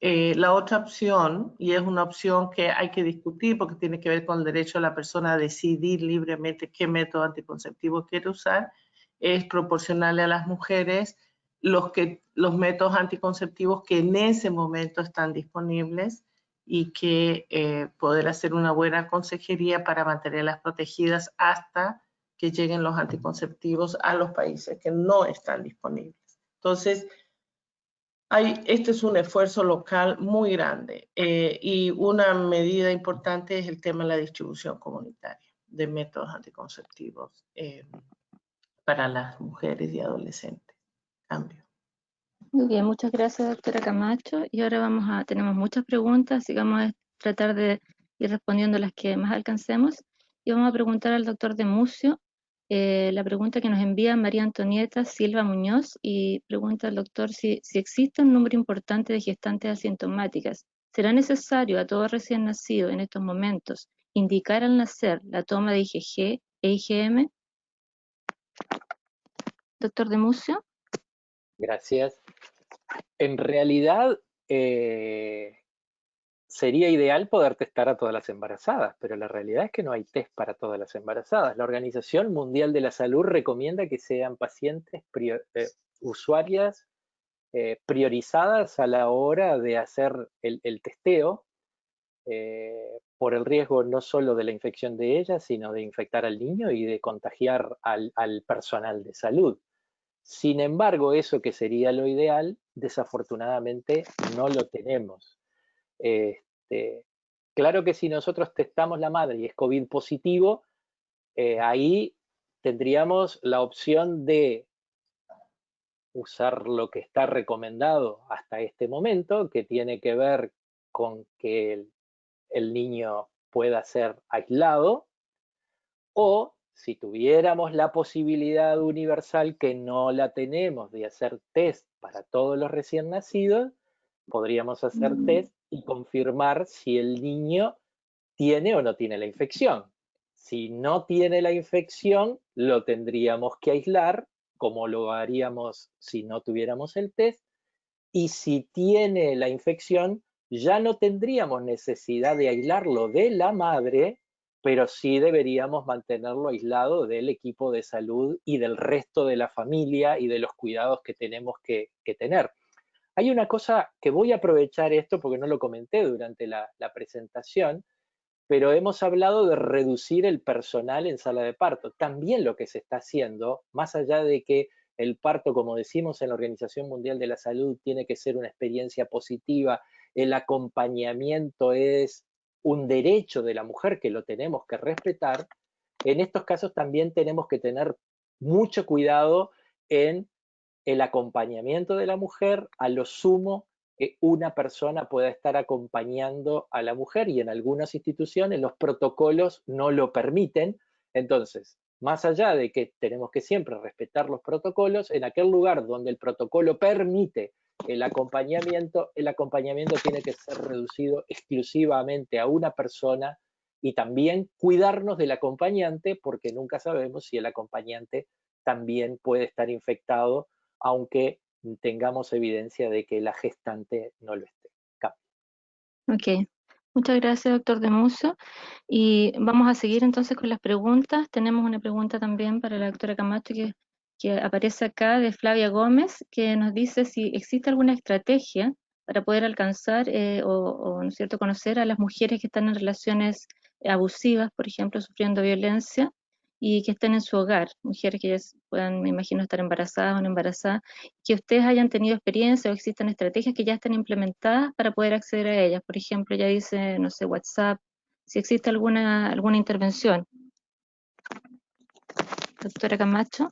Speaker 1: Eh, la otra opción, y es una opción que hay que discutir porque tiene que ver con el derecho de la persona a decidir libremente qué método anticonceptivo quiere usar, es proporcionarle a las mujeres los, que, los métodos anticonceptivos que en ese momento están disponibles y que eh, poder hacer una buena consejería para mantenerlas protegidas hasta que lleguen los anticonceptivos a los países que no están disponibles. Entonces, este es un esfuerzo local muy grande eh, y una medida importante es el tema de la distribución comunitaria de métodos anticonceptivos eh, para las mujeres y adolescentes. Cambio.
Speaker 3: Muy bien, muchas gracias, doctora Camacho. Y ahora vamos a, tenemos muchas preguntas, que vamos a tratar de ir respondiendo las que más alcancemos. Y vamos a preguntar al doctor de Mucio eh, la pregunta que nos envía María Antonieta Silva Muñoz y pregunta al doctor si, existe un número importante de gestantes asintomáticas. ¿Será necesario a todo recién nacido en estos momentos indicar al nacer la toma de IgG e IgM? Doctor de Mucio.
Speaker 2: Gracias. En realidad, eh, sería ideal poder testar a todas las embarazadas, pero la realidad es que no hay test para todas las embarazadas. La Organización Mundial de la Salud recomienda que sean pacientes eh, usuarias eh, priorizadas a la hora de hacer el, testeo por el riesgo no solo de la infección de ellas, sino de infectar al niño y de contagiar al personal de salud. Sin embargo, eso que sería lo ideal, desafortunadamente no lo tenemos. Este, claro que si nosotros testamos la madre y es COVID positivo, eh, ahí tendríamos la opción de usar lo que está recomendado hasta este momento, que tiene que ver con que el niño pueda ser aislado, o si tuviéramos la posibilidad universal que no la tenemos de hacer test para todos los recién nacidos, podríamos hacer test y confirmar si el niño tiene o no tiene la infección. Si no tiene la infección, lo tendríamos que aislar, como lo haríamos si no tuviéramos el test. Y si tiene la infección, ya no tendríamos necesidad de aislarlo de la madre, pero sí deberíamos mantenerlo aislado del equipo de salud y del resto de la familia y de los cuidados que tenemos que, tener. Hay una cosa que voy a aprovechar esto porque no lo comenté durante la, presentación, pero hemos hablado de reducir el personal en sala de parto. También lo que se está haciendo, más allá de que el parto, como decimos en la Organización Mundial de la Salud, tiene que ser una experiencia positiva, el acompañamiento es un derecho de la mujer que lo tenemos que respetar, en estos casos también tenemos que tener mucho cuidado en el acompañamiento de la mujer, a lo sumo que una persona pueda estar acompañando a la mujer y en algunas instituciones los protocolos no lo permiten. Entonces, más allá de que tenemos que siempre respetar los protocolos, en aquel lugar donde el protocolo permite el acompañamiento, el acompañamiento tiene que ser reducido exclusivamente a una persona y también cuidarnos del acompañante porque nunca sabemos si el acompañante también puede estar infectado, aunque tengamos evidencia de que la gestante no lo esté.
Speaker 3: Ok, muchas gracias, doctor Demuso. Y vamos a seguir entonces con las preguntas. Tenemos una pregunta también para la doctora Camacho que aparece acá de Flavia Gómez, que nos dice si existe alguna estrategia para poder alcanzar eh, o, ¿no es cierto? conocer a las mujeres que están en relaciones abusivas, por ejemplo, sufriendo violencia, y que estén en su hogar, mujeres que ya puedan, me imagino, estar embarazadas o no embarazadas, que ustedes hayan tenido experiencia o existen estrategias que ya estén implementadas para poder acceder a ellas. Por ejemplo, ya dice, no sé, WhatsApp, si existe alguna, alguna intervención. Doctora Camacho.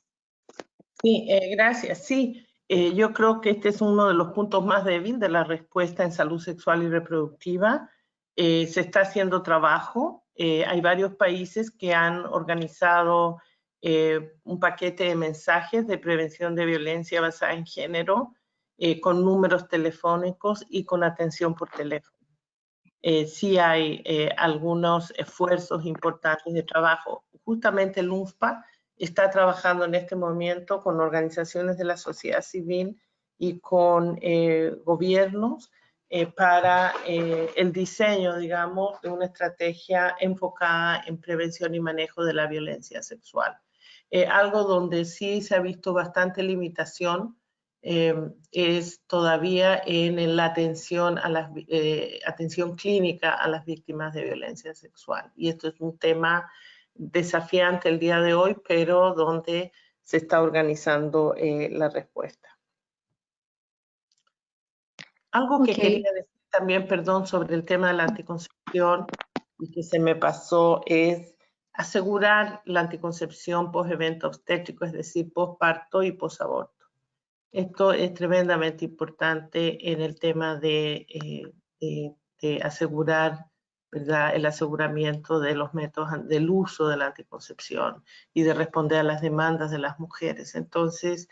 Speaker 1: Sí, eh, gracias. Sí, eh, yo creo que este es uno de los puntos más débiles de la respuesta en salud sexual y reproductiva. Eh, se está haciendo trabajo. Hay varios países que han organizado un paquete de mensajes de prevención de violencia basada en género con números telefónicos y con atención por teléfono. sí hay algunos esfuerzos importantes de trabajo. Justamente el UNFPA está trabajando en este momento con organizaciones de la sociedad civil y con eh, gobiernos eh, para eh, el diseño, digamos, de una estrategia enfocada en prevención y manejo de la violencia sexual. algo donde sí se ha visto bastante limitación es todavía en la atención, a la, atención clínica a las víctimas de violencia sexual. Y esto es un tema desafiante el día de hoy, pero donde se está organizando eh, la respuesta. Algo que quería decir también, perdón, sobre el tema de la anticoncepción y que se me pasó es asegurar la anticoncepción post-evento obstétrico, es decir, post-parto y post-aborto. Esto es tremendamente importante en el tema de, eh, de, asegurar ¿verdad? el aseguramiento de los métodos del uso de la anticoncepción y de responder a las demandas de las mujeres. Entonces,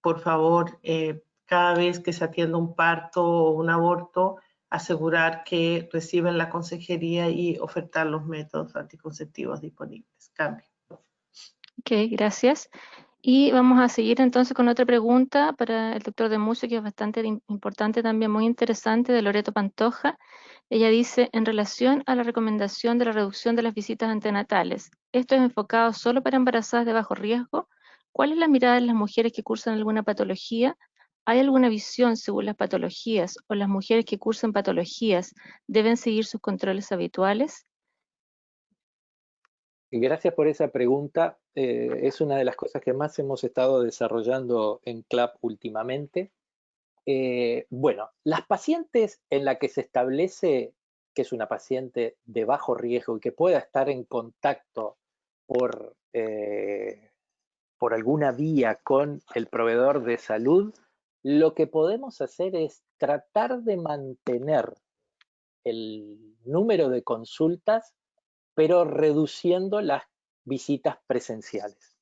Speaker 1: por favor, eh, cada vez que se atienda un parto o un aborto, asegurar que reciben la consejería y ofertar los métodos anticonceptivos disponibles. Cambio.
Speaker 3: Ok, gracias. Y vamos a seguir entonces con otra pregunta para el doctor de Mucio, que es bastante importante también, muy interesante, de Loreto Pantoja. Ella dice, en relación a la recomendación de la reducción de las visitas antenatales, ¿esto es enfocado solo para embarazadas de bajo riesgo? ¿Cuál es la mirada de las mujeres que cursan alguna patología? ¿Hay alguna visión según las patologías o las mujeres que cursan patologías deben seguir sus controles habituales?
Speaker 2: Gracias por esa pregunta. Eh, es una de las cosas que más hemos estado desarrollando en CLAP últimamente. Eh, bueno, las pacientes en la que se establece que es una paciente de bajo riesgo y que pueda estar en contacto por, eh, por alguna vía con el proveedor de salud, lo que podemos hacer es tratar de mantener el número de consultas, pero reduciendo las visitas presenciales.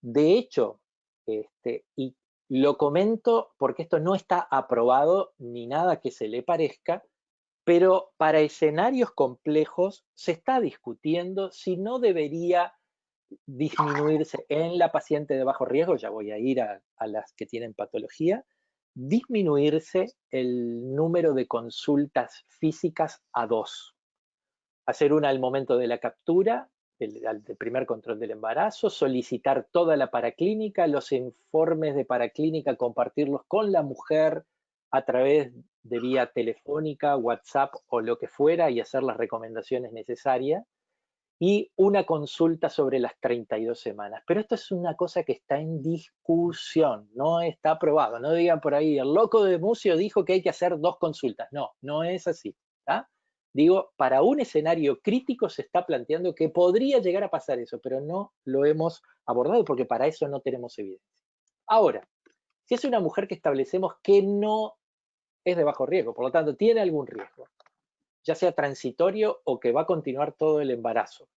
Speaker 2: De hecho, este, y lo comento porque esto no está aprobado ni nada que se le parezca, pero para escenarios complejos se está discutiendo si no debería disminuirse en la paciente de bajo riesgo, ya voy a ir a, las que tienen patología, disminuirse el número de consultas físicas a dos. Hacer una al momento de la captura, del, primer control del embarazo, solicitar toda la paraclínica, los informes de paraclínica, compartirlos con la mujer a través de vía telefónica, WhatsApp o lo que fuera y hacer las recomendaciones necesarias y una consulta sobre las 32 semanas. Pero esto es una cosa que está en discusión, no está aprobado. No digan por ahí, el loco de Mucio dijo que hay que hacer dos consultas. No, no es así. Digo, para un escenario crítico se está planteando que podría llegar a pasar eso, pero no lo hemos abordado porque para eso no tenemos evidencia. Ahora, si es una mujer que establecemos que no es de bajo riesgo, por lo tanto tiene algún riesgo, ya sea transitorio o que va a continuar todo el embarazo.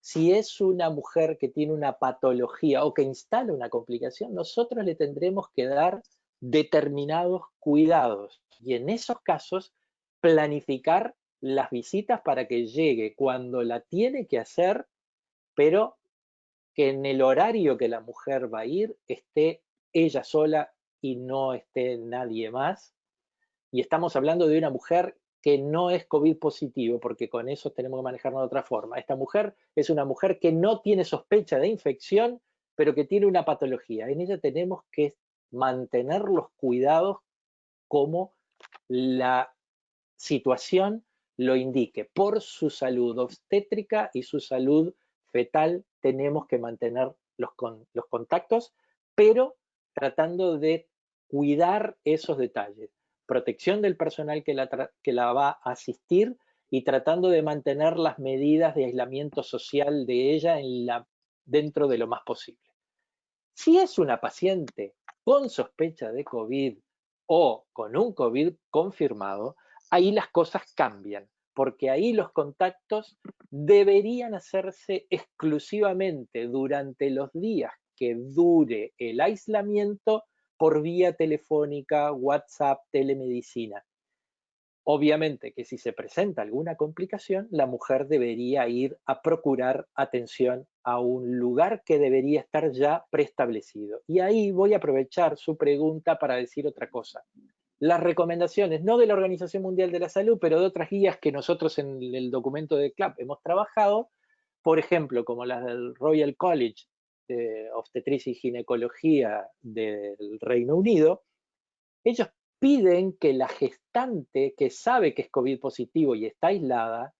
Speaker 2: Si es una mujer que tiene una patología o que instala una complicación, nosotros le tendremos que dar determinados cuidados y en esos casos planificar las visitas para que llegue cuando la tiene que hacer, pero que en el horario que la mujer va a ir esté ella sola y no esté nadie más. Y estamos hablando de una mujer que no es COVID positivo, porque con eso tenemos que manejarlo de otra forma. Esta mujer es una mujer que no tiene sospecha de infección, pero que tiene una patología. En ella tenemos que mantener los cuidados como la situación lo indique. Por su salud obstétrica y su salud fetal tenemos que mantener los, los contactos, pero tratando de cuidar esos detalles protección del personal que la, que la va a asistir y tratando de mantener las medidas de aislamiento social de ella en la, dentro de lo más posible. Si es una paciente con sospecha de COVID o con un COVID confirmado, ahí las cosas cambian, porque ahí los contactos deberían hacerse exclusivamente durante los días que dure el aislamiento por vía telefónica, WhatsApp, telemedicina. Obviamente que si se presenta alguna complicación, la mujer debería ir a procurar atención a un lugar que debería estar ya preestablecido. Y ahí voy a aprovechar su pregunta para decir otra cosa. Las recomendaciones, no de la Organización Mundial de la Salud, pero de otras guías que nosotros en el documento de CLAP hemos trabajado, por ejemplo, como las del Royal College de obstetricia y ginecología del Reino Unido, ellos piden que la gestante que sabe que es COVID positivo y está aislada,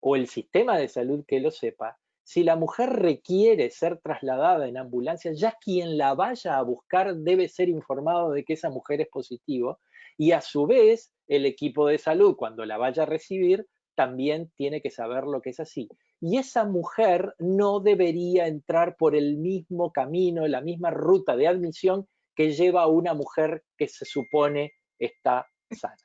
Speaker 2: o el sistema de salud que lo sepa, si la mujer requiere ser trasladada en ambulancia, ya quien la vaya a buscar debe ser informado de que esa mujer es positivo y a su vez el equipo de salud cuando la vaya a recibir también tiene que saber lo que es así y esa mujer no debería entrar por el mismo camino, la misma ruta de admisión que lleva a una mujer que se supone está sana.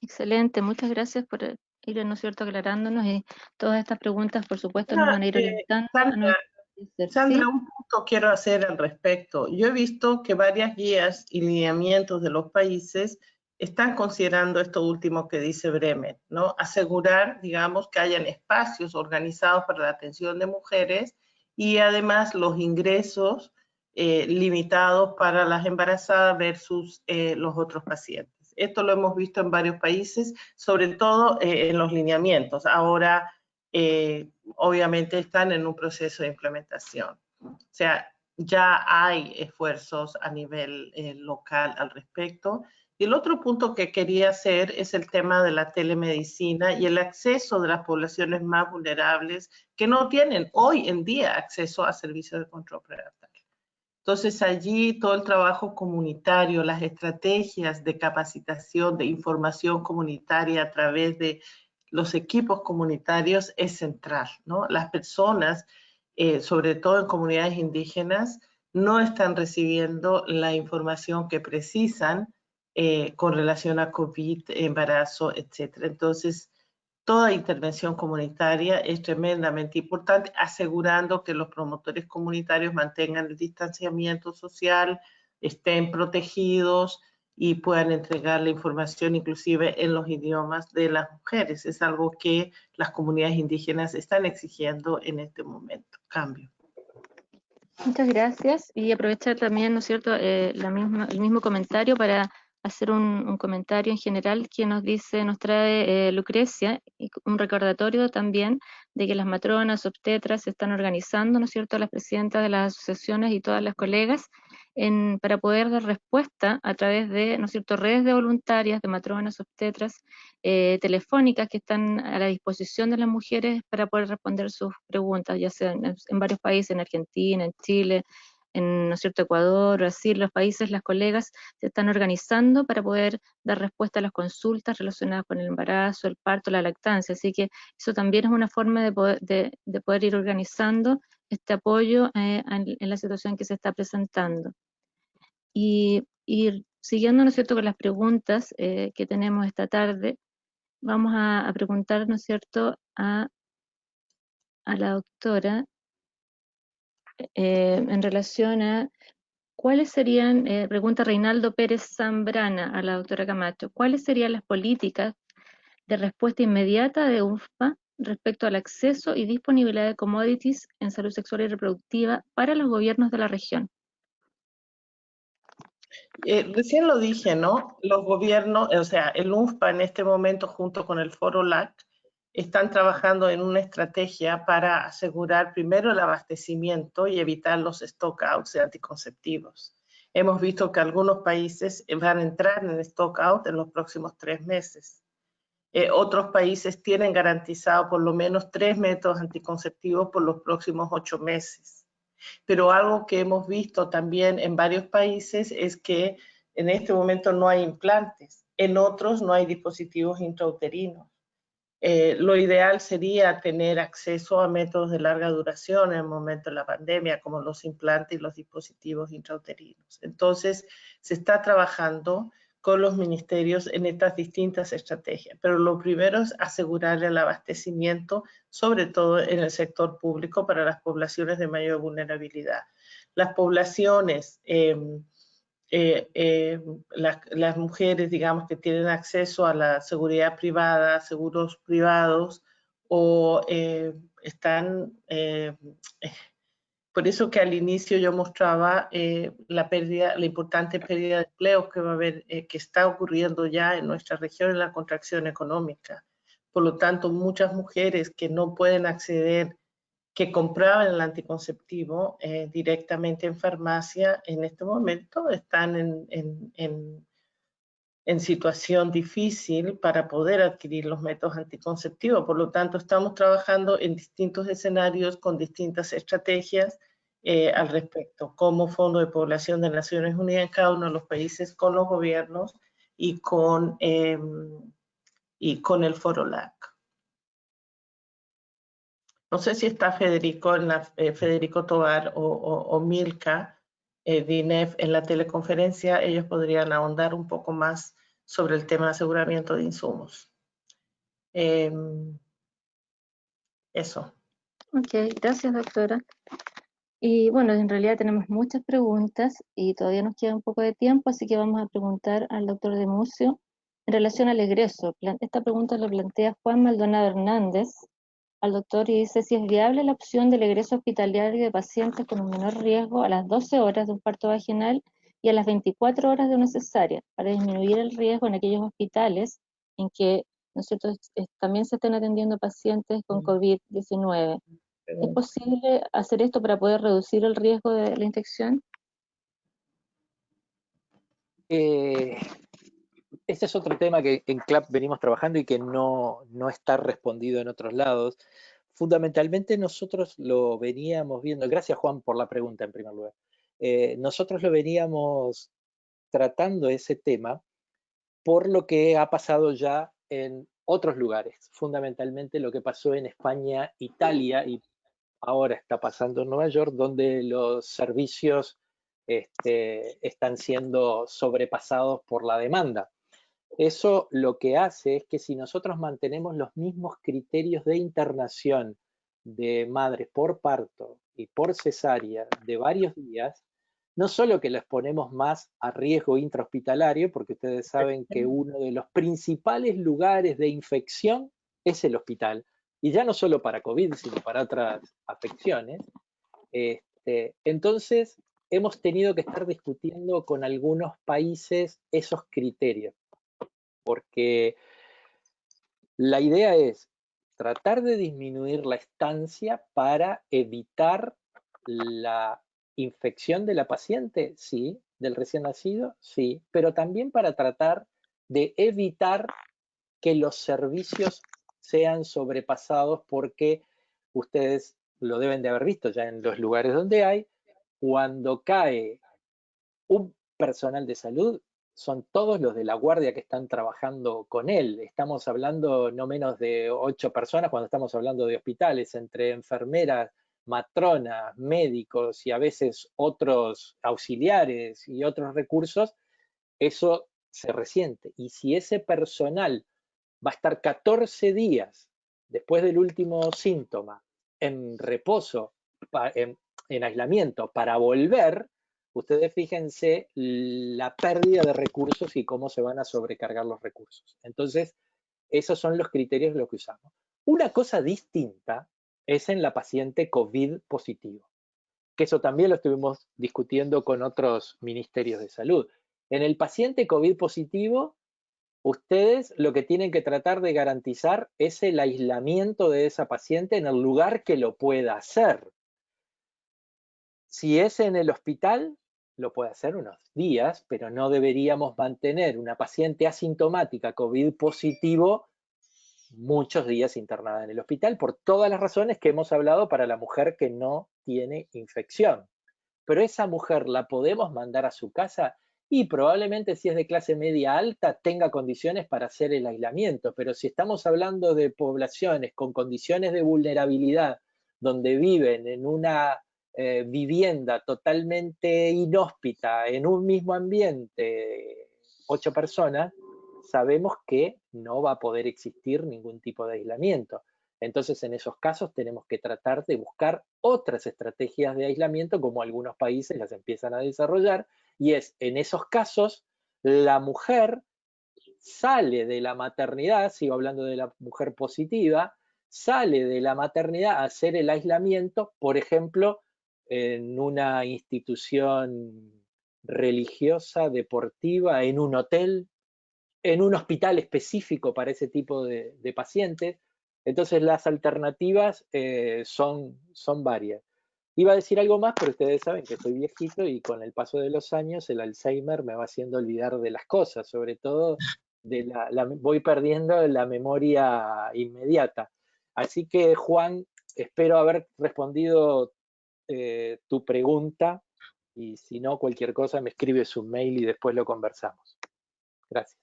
Speaker 3: Excelente, muchas gracias por ir, ¿no es cierto?, aclarándonos y todas estas preguntas, por supuesto, nos van a ir
Speaker 1: eh, orientando. Sandra, un punto quiero hacer al respecto. Yo he visto que varias guías y lineamientos de los países están considerando esto último que dice Bremen, ¿no? Asegurar, digamos, que hayan espacios organizados para la atención de mujeres y además los ingresos eh, limitados para las embarazadas versus eh, los otros pacientes. Esto lo hemos visto en varios países, sobre todo eh, en los lineamientos. Ahora, obviamente, están en un proceso de implementación. O sea, ya hay esfuerzos a nivel local al respecto y el otro punto que quería hacer es el tema de la telemedicina y el acceso de las poblaciones más vulnerables que no tienen hoy en día acceso a servicios de control prenatal. Entonces allí todo el trabajo comunitario, las estrategias de capacitación, de información comunitaria a través de los equipos comunitarios es central, ¿no? Las personas, eh, sobre todo en comunidades indígenas, no están recibiendo la información que precisan eh, con relación a COVID, embarazo, etc. Entonces, toda intervención comunitaria es tremendamente importante, asegurando que los promotores comunitarios mantengan el distanciamiento social, estén protegidos y puedan entregar la información inclusive en los idiomas de las mujeres. Es algo que las comunidades indígenas están exigiendo en este momento. Cambio.
Speaker 3: Muchas gracias y aprovechar también, ¿no es cierto?, eh, la misma, el mismo comentario para hacer un, comentario en general que nos dice, nos trae eh, Lucrecia, un recordatorio también de que las matronas, obstetras se están organizando, ¿no es cierto?, las presidentas de las asociaciones y todas las colegas en, para poder dar respuesta a través de, ¿no es cierto?, redes de voluntarias, de matronas, obstetras, eh, telefónicas que están a la disposición de las mujeres para poder responder sus preguntas, ya sea en varios países, en Argentina, en Chile, en ¿no cierto? Ecuador, Brasil, los países, las colegas se están organizando para poder dar respuesta a las consultas relacionadas con el embarazo, el parto, la lactancia. Así que eso también es una forma de poder, de, poder ir organizando este apoyo eh, en, la situación que se está presentando. Y, siguiendo, ¿no es cierto?, con las preguntas eh, que tenemos esta tarde, vamos a, preguntar, ¿no es cierto?, a, a la doctora eh, en relación a cuáles serían, eh, pregunta Reinaldo Pérez Zambrana a la doctora Camacho, cuáles serían las políticas de respuesta inmediata de UFPA respecto al acceso y disponibilidad de commodities en salud sexual y reproductiva para los gobiernos de la región.
Speaker 1: Eh, recién lo dije, ¿no? Los gobiernos, o sea, el UNFPA en este momento junto con el Foro LAC están trabajando en una estrategia para asegurar primero el abastecimiento y evitar los stockouts de anticonceptivos. Hemos visto que algunos países van a entrar en stockout en los próximos tres meses. Eh, otros países tienen garantizado por lo menos tres métodos anticonceptivos por los próximos ocho meses. Pero algo que hemos visto también en varios países es que en este momento no hay implantes, en otros no hay dispositivos intrauterinos. Eh, lo ideal sería tener acceso a métodos de larga duración en el momento de la pandemia, como los implantes y los dispositivos intrauterinos. Entonces, se está trabajando con los ministerios en estas distintas estrategias, pero lo primero es asegurar el abastecimiento, sobre todo en el sector público, para las poblaciones de mayor vulnerabilidad. Las poblaciones... Em, eh, eh, las, mujeres, digamos, que tienen acceso a la seguridad privada, seguros privados, o eh, están, por eso que al inicio yo mostraba la pérdida, la importante pérdida de empleo que va a haber, que está ocurriendo ya en nuestra región en la contracción económica. Por lo tanto, muchas mujeres que no pueden acceder que compraban el anticonceptivo eh, directamente en farmacia, en este momento están en, en, situación difícil para poder adquirir los métodos anticonceptivos. Por lo tanto, estamos trabajando en distintos escenarios con distintas estrategias eh, al respecto, como Fondo de Población de Naciones Unidas en cada uno de los países, con los gobiernos y con, em, y con el Foro LAC. No sé si está Federico, eh, Federico Tobar o, Milka eh, DINEF en la teleconferencia, ellos podrían ahondar un poco más sobre el tema de aseguramiento de insumos. Em, eso.
Speaker 3: Ok, gracias doctora. Y bueno, en realidad tenemos muchas preguntas y todavía nos queda un poco de tiempo, así que vamos a preguntar al doctor de Mucio en relación al egreso. Esta pregunta la plantea Juan Maldonado Hernández al doctor y dice si es viable la opción del egreso hospitalario de pacientes con un menor riesgo a las 12 horas de un parto vaginal y a las 24 horas de una cesárea para disminuir el riesgo en aquellos hospitales en que nosotros también se están atendiendo pacientes con mm. COVID-19. ¿Es posible hacer esto para poder reducir el riesgo de la infección?
Speaker 2: Eh, este es otro tema que en CLAP venimos trabajando y que no, no está respondido en otros lados. Fundamentalmente nosotros lo veníamos viendo, gracias Juan por la pregunta en primer lugar, eh, nosotros lo veníamos tratando ese tema por lo que ha pasado ya en otros lugares, fundamentalmente lo que pasó en España, Italia y ahora está pasando en Nueva York, donde los servicios este, están siendo sobrepasados por la demanda. Eso lo que hace es que si nosotros mantenemos los mismos criterios de internación de madres por parto y por cesárea de varios días, no solo que les ponemos más a riesgo intrahospitalario, porque ustedes saben que uno de los principales lugares de infección es el hospital, y ya no solo para COVID, sino para otras afecciones. Este, entonces, hemos tenido que estar discutiendo con algunos países esos criterios, porque la idea es tratar de disminuir la estancia para evitar la infección de la paciente, sí, del recién nacido, sí, pero también para tratar de evitar que los servicios sean sobrepasados porque ustedes lo deben de haber visto ya en los lugares donde hay, cuando cae un personal de salud, son todos los de la guardia que están trabajando con él. Estamos hablando no menos de ocho personas cuando estamos hablando de hospitales, entre enfermeras, matronas, médicos y a veces otros auxiliares y otros recursos, eso se resiente. Y si ese personal va a estar 14 días después del último síntoma en reposo, en, aislamiento, para volver, ustedes fíjense la pérdida de recursos y cómo se van a sobrecargar los recursos. Entonces, esos son los criterios de lo que usamos. Una cosa distinta es en la paciente COVID positivo, que eso también lo estuvimos discutiendo con otros ministerios de salud. En el paciente COVID positivo, ustedes lo que tienen que tratar de garantizar es el aislamiento de esa paciente en el lugar que lo pueda hacer. Si es en el hospital, lo puede hacer unos días, pero no deberíamos mantener una paciente asintomática COVID positivo muchos días internada en el hospital por todas las razones que hemos hablado para la mujer que no tiene infección. Pero esa mujer la podemos mandar a su casa y probablemente si es de clase media alta tenga condiciones para hacer el aislamiento, pero si estamos hablando de poblaciones con condiciones de vulnerabilidad, donde viven en una eh, vivienda totalmente inhóspita, en un mismo ambiente, ocho personas, sabemos que no va a poder existir ningún tipo de aislamiento. Entonces, en esos casos tenemos que tratar de buscar otras estrategias de aislamiento, como algunos países las empiezan a desarrollar, y es en esos casos la mujer sale de la maternidad, sigo hablando de la mujer positiva, sale de la maternidad a hacer el aislamiento, por ejemplo, en una institución religiosa, deportiva, en un hotel, en un hospital específico para ese tipo de, pacientes. Entonces las alternativas eh, son, son varias. Iba a decir algo más, pero ustedes saben que soy viejito y con el paso de los años el Alzheimer me va haciendo olvidar de las cosas, sobre todo de la, voy perdiendo la memoria inmediata. Así que Juan, espero haber respondido eh, tu pregunta y si no, cualquier cosa me escribes un mail y después lo conversamos. Gracias.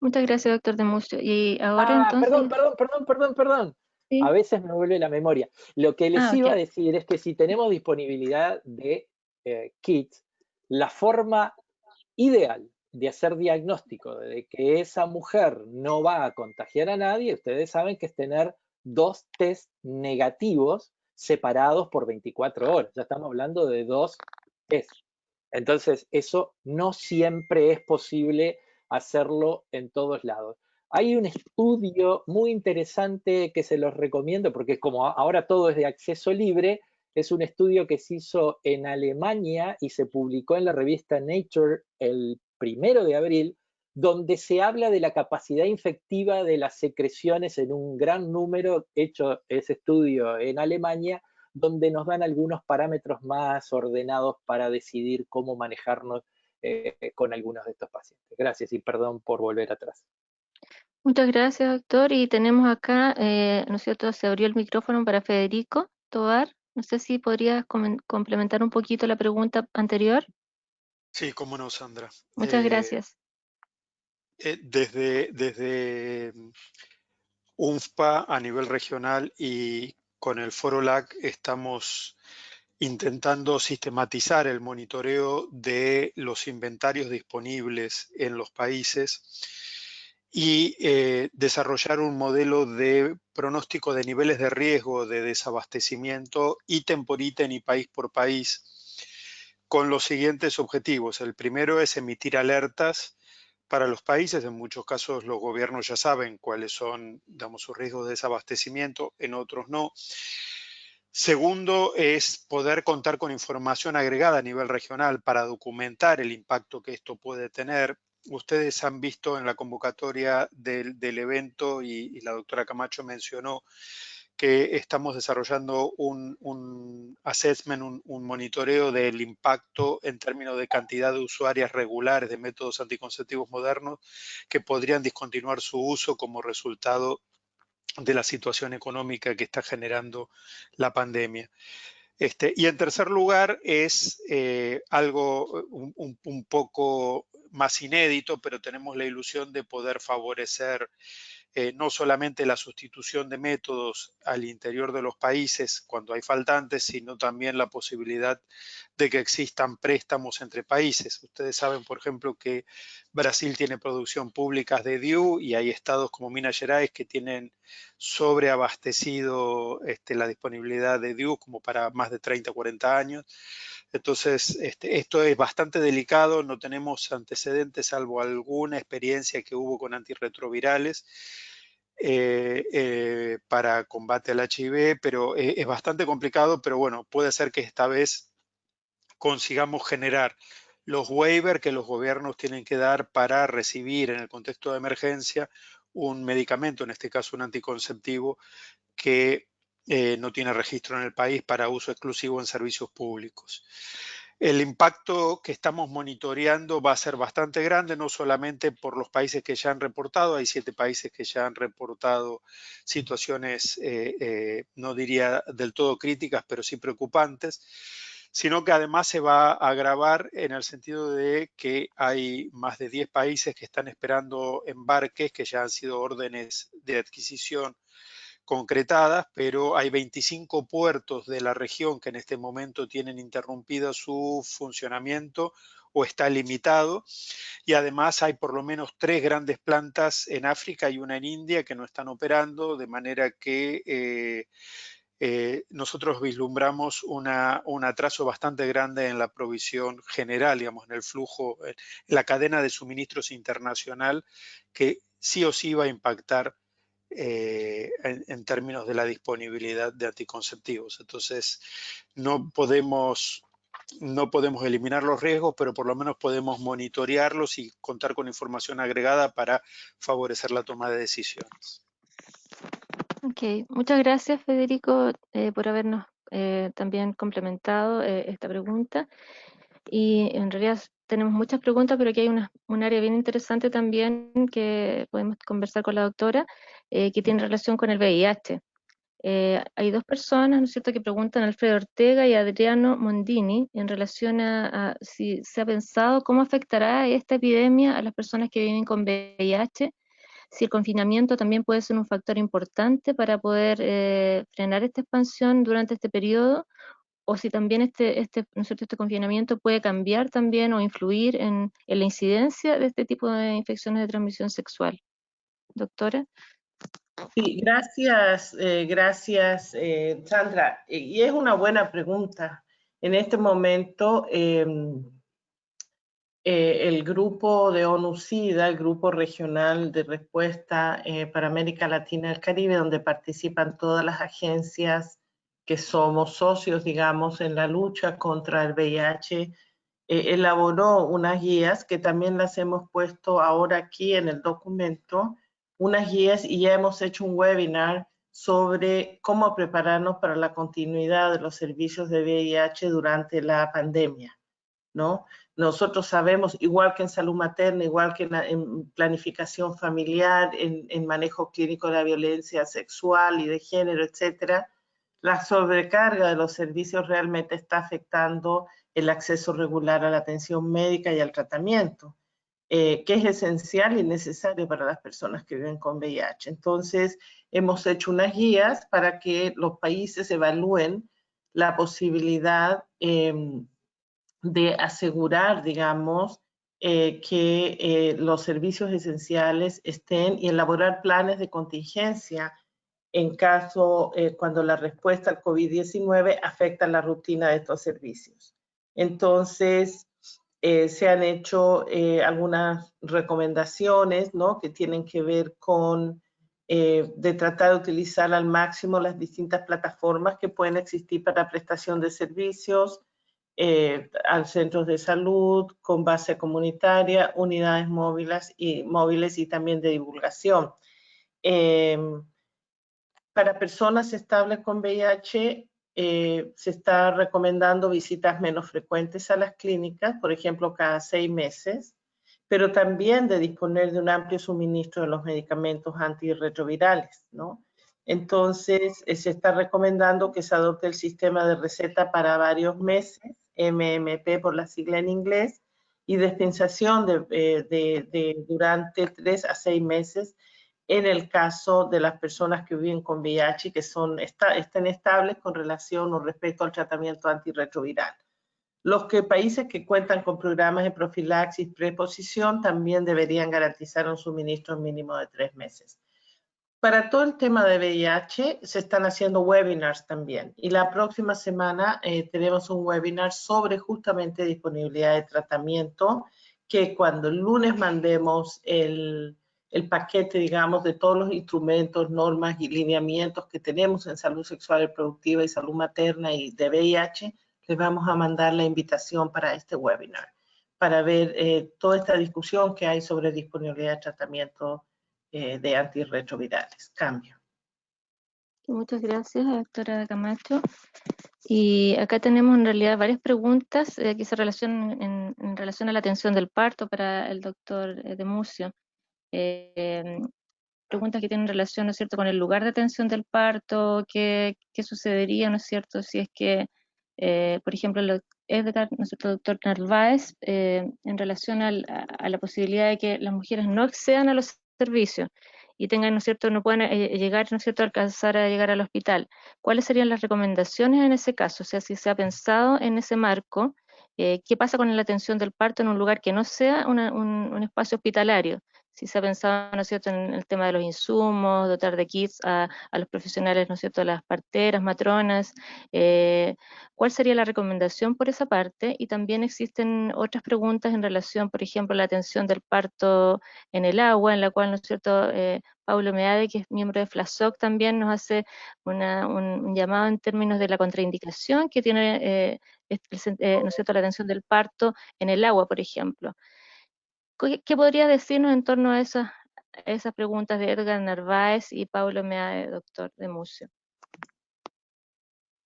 Speaker 3: Muchas gracias, doctor de Y ahora
Speaker 2: ah, entonces... Perdón, perdón, perdón, perdón, perdón. A veces me vuelve la memoria. Lo que les ah, iba a decir es que si tenemos disponibilidad de eh, kits, la forma ideal de hacer diagnóstico de que esa mujer no va a contagiar a nadie, ustedes saben que es tener dos test negativos separados por 24 horas. Ya estamos hablando de dos test. Entonces, eso no siempre es posible hacerlo en todos lados. Hay un estudio muy interesante que se los recomiendo porque como ahora todo es de acceso libre, es un estudio que se hizo en Alemania y se publicó en la revista Nature el primero de abril, donde se habla de la capacidad infectiva de las secreciones en un gran número, hecho ese estudio en Alemania, donde nos dan algunos parámetros más ordenados para decidir cómo manejarnos eh, con algunos de estos pacientes. Gracias y perdón por volver atrás.
Speaker 3: Muchas gracias, doctor. Y tenemos acá, eh, ¿no es cierto?, se abrió el micrófono para Federico Tobar. No sé si podrías complementar un poquito la pregunta anterior.
Speaker 4: Sí, cómo no, Sandra.
Speaker 3: Muchas eh, gracias.
Speaker 4: Eh, desde, desde UNFPA a nivel regional y con el Foro LAC estamos intentando sistematizar el monitoreo de los inventarios disponibles en los países y eh, desarrollar un modelo de pronóstico de niveles de riesgo de desabastecimiento ítem por ítem y país por país con los siguientes objetivos. El primero es emitir alertas para los países. En muchos casos los gobiernos ya saben cuáles son digamos, sus riesgos de desabastecimiento, en otros no. Segundo es poder contar con información agregada a nivel regional para documentar el impacto que esto puede tener ustedes han visto en la convocatoria del, evento y, la doctora Camacho mencionó que estamos desarrollando un, assessment, un, monitoreo del impacto en términos de cantidad de usuarias regulares de métodos anticonceptivos modernos que podrían discontinuar su uso como resultado de la situación económica que está generando la pandemia. Este, y en tercer lugar es eh, algo un, poco más inédito, pero tenemos la ilusión de poder favorecer eh, no solamente la sustitución de métodos al interior de los países cuando hay faltantes, sino también la posibilidad de que existan préstamos entre países. Ustedes saben, por ejemplo, que Brasil tiene producción pública de DIU y hay estados como Minas Gerais que tienen sobreabastecido este, la disponibilidad de DIU como para más de 30 o 40 años. Entonces, este, esto es bastante delicado, no tenemos antecedentes salvo alguna experiencia que hubo con antirretrovirales eh, eh, para combate al HIV, pero e, es bastante complicado, pero bueno, puede ser que esta vez consigamos generar los waivers que los gobiernos tienen que dar para recibir en el contexto de emergencia un medicamento, en este caso un anticonceptivo, que eh, no tiene registro en el país para uso exclusivo en servicios públicos. El impacto que estamos monitoreando va a ser bastante grande, no solamente por los países que ya han reportado, hay siete países que ya han reportado situaciones, eh, eh, no diría del todo críticas, pero sí preocupantes, sino que además se va a agravar en el sentido de que hay más de 10 países que están esperando embarques, que ya han sido órdenes de adquisición concretadas, pero hay 25 puertos de la región que en este momento tienen interrumpido su funcionamiento o está limitado. Y además hay por lo menos tres grandes plantas en África y una en India que no están operando, de manera que eh, eh, nosotros vislumbramos una, un atraso bastante grande en la provisión general, digamos, en el flujo, en la cadena de suministros internacional, que sí o sí va a impactar eh, en, términos de la disponibilidad de anticonceptivos. Entonces, no podemos, no podemos eliminar los riesgos, pero por lo menos podemos monitorearlos y contar con información agregada para favorecer la toma de decisiones.
Speaker 3: Ok, muchas gracias Federico eh, por habernos eh, también complementado esta pregunta. Y en realidad tenemos muchas preguntas, pero aquí hay una, un área bien interesante también que podemos conversar con la doctora, eh, que tiene relación con el VIH. Eh, hay dos personas, ¿no es cierto?, que preguntan, Alfredo Ortega y Adriano Mondini, en relación a, si se ha pensado cómo afectará esta epidemia a las personas que viven con VIH, si el confinamiento también puede ser un factor importante para poder eh, frenar esta expansión durante este periodo, o si también este, este, ¿no este confinamiento puede cambiar también o influir en, la incidencia de este tipo de infecciones de transmisión sexual. Doctora.
Speaker 1: Sí, gracias, eh, gracias eh, Sandra. Y es una buena pregunta. En este momento, em, eh, el grupo de ONU-SIDA, el grupo regional de respuesta para América Latina y el Caribe, donde participan todas las agencias que somos socios, digamos, en la lucha contra el VIH, eh, elaboró unas guías que también las hemos puesto ahora aquí en el documento, unas guías y ya hemos hecho un webinar sobre cómo prepararnos para la continuidad de los servicios de VIH durante la pandemia, ¿no? Nosotros sabemos, igual que en salud materna, igual que en, planificación familiar, en, en, manejo clínico de la violencia sexual y de género, etcétera, la sobrecarga de los servicios realmente está afectando el acceso regular a la atención médica y al tratamiento, eh, que es esencial y necesario para las personas que viven con VIH. Entonces, hemos hecho unas guías para que los países evalúen la posibilidad em, de asegurar, digamos, eh, que eh, los servicios esenciales estén y elaborar planes de contingencia en caso eh, cuando la respuesta al COVID-19 afecta la rutina de estos servicios. Entonces, eh, se han hecho eh, algunas recomendaciones ¿no? que tienen que ver con de tratar de utilizar al máximo las distintas plataformas que pueden existir para prestación de servicios, al centros de salud, con base comunitaria, unidades móviles y, móviles y también de divulgación. Para personas estables con VIH, eh, se está recomendando visitas menos frecuentes a las clínicas, por ejemplo, cada seis meses, pero también de disponer de un amplio suministro de los medicamentos antirretrovirales, ¿no? Entonces, eh, se está recomendando que se adopte el sistema de receta para varios meses, MMP por la sigla en inglés, y dispensación de, eh, de durante tres a seis meses en el caso de las personas que viven con VIH que son, estén estables con relación o respecto al tratamiento antirretroviral. Los que, países que cuentan con programas de profilaxis preposición también deberían garantizar un suministro mínimo de tres meses. Para todo el tema de VIH se están haciendo webinars también y la próxima semana eh, tenemos un webinar sobre justamente disponibilidad de tratamiento que cuando el lunes mandemos el, el paquete, digamos, de todos los instrumentos, normas y lineamientos que tenemos en salud sexual y reproductiva y salud materna y de VIH, les vamos a mandar la invitación para este webinar, para ver eh, toda esta discusión que hay sobre disponibilidad de tratamiento eh, de antirretrovirales. Cambio.
Speaker 3: Muchas gracias, doctora Camacho. Y acá tenemos en realidad varias preguntas eh, que se relacionan en, en, relación a la atención del parto para el doctor Demucio. Eh, preguntas que tienen relación, ¿no es cierto?, con el lugar de atención del parto, qué, sucedería, ¿no es cierto?, si es que, eh, por ejemplo, Edgar, nuestro doctor Narváez, eh, en relación a la posibilidad de que las mujeres no accedan a los servicios y tengan, ¿no es cierto?, no puedan llegar, ¿no es cierto?, alcanzar a llegar al hospital. ¿Cuáles serían las recomendaciones en ese caso? O sea, si se ha pensado en ese marco, ¿qué pasa con la atención del parto en un lugar que no sea un espacio hospitalario? Si se ha pensado, ¿no es cierto?, en el tema de los insumos, dotar de kits a, los profesionales, ¿no es cierto?, las parteras, matronas, eh, ¿cuál sería la recomendación por esa parte? Y también existen otras preguntas en relación, por ejemplo, a la atención del parto en el agua, en la cual, ¿no es cierto?, eh, Paulo Meade, que es miembro de FLASOC, también nos hace un, llamado en términos de la contraindicación que tiene, eh, ¿no es cierto?, la atención del parto en el agua, por ejemplo. ¿Qué podría decirnos en torno a esas, preguntas de Edgar Narváez y Pablo Meade, doctor de Museo?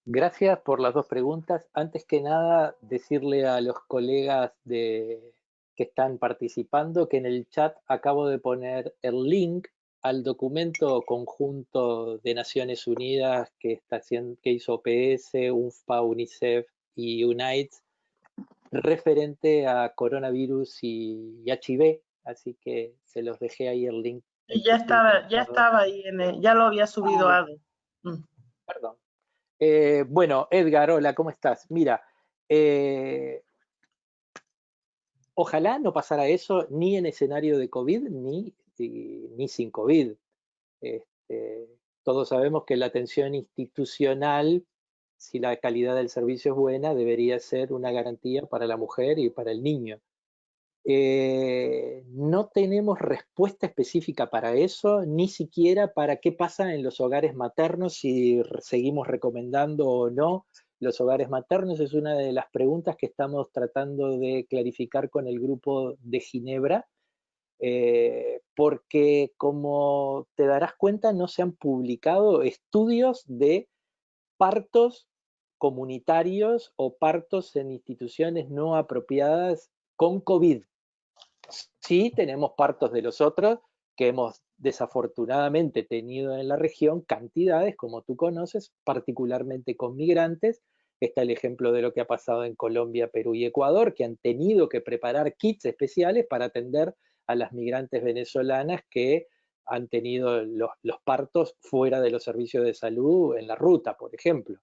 Speaker 2: Gracias por las dos preguntas. Antes que nada, decirle a los colegas de, que están participando que en el chat acabo de poner el link al documento conjunto de Naciones Unidas que, está que hizo OPS, UNFPA, UNICEF y UNITE referente a coronavirus y, HIV, así que se los dejé ahí el link.
Speaker 1: Ya estaba, ya estaba ahí, ya lo había subido
Speaker 2: ah,
Speaker 1: algo. Mm.
Speaker 2: Perdón. Eh, bueno, Edgar, hola, ¿cómo estás? Mira, eh, ojalá no pasara eso ni en escenario de COVID ni, ni sin COVID. Este, todos sabemos que la atención institucional, si la calidad del servicio es buena, debería ser una garantía para la mujer y para el niño. Eh, no tenemos respuesta específica para eso, ni siquiera para qué pasa en los hogares maternos, si seguimos recomendando o no los hogares maternos. Es una de las preguntas que estamos tratando de clarificar con el grupo de Ginebra, eh, porque como te darás cuenta, no se han publicado estudios de partos comunitarios o partos en instituciones no apropiadas con COVID. Sí tenemos partos de los otros que hemos desafortunadamente tenido en la región cantidades, como tú conoces, particularmente con migrantes. Está el ejemplo de lo que ha pasado en Colombia, Perú y Ecuador, que han tenido que preparar kits especiales para atender a las migrantes venezolanas que han tenido los, partos fuera de los servicios de salud en la ruta, por ejemplo.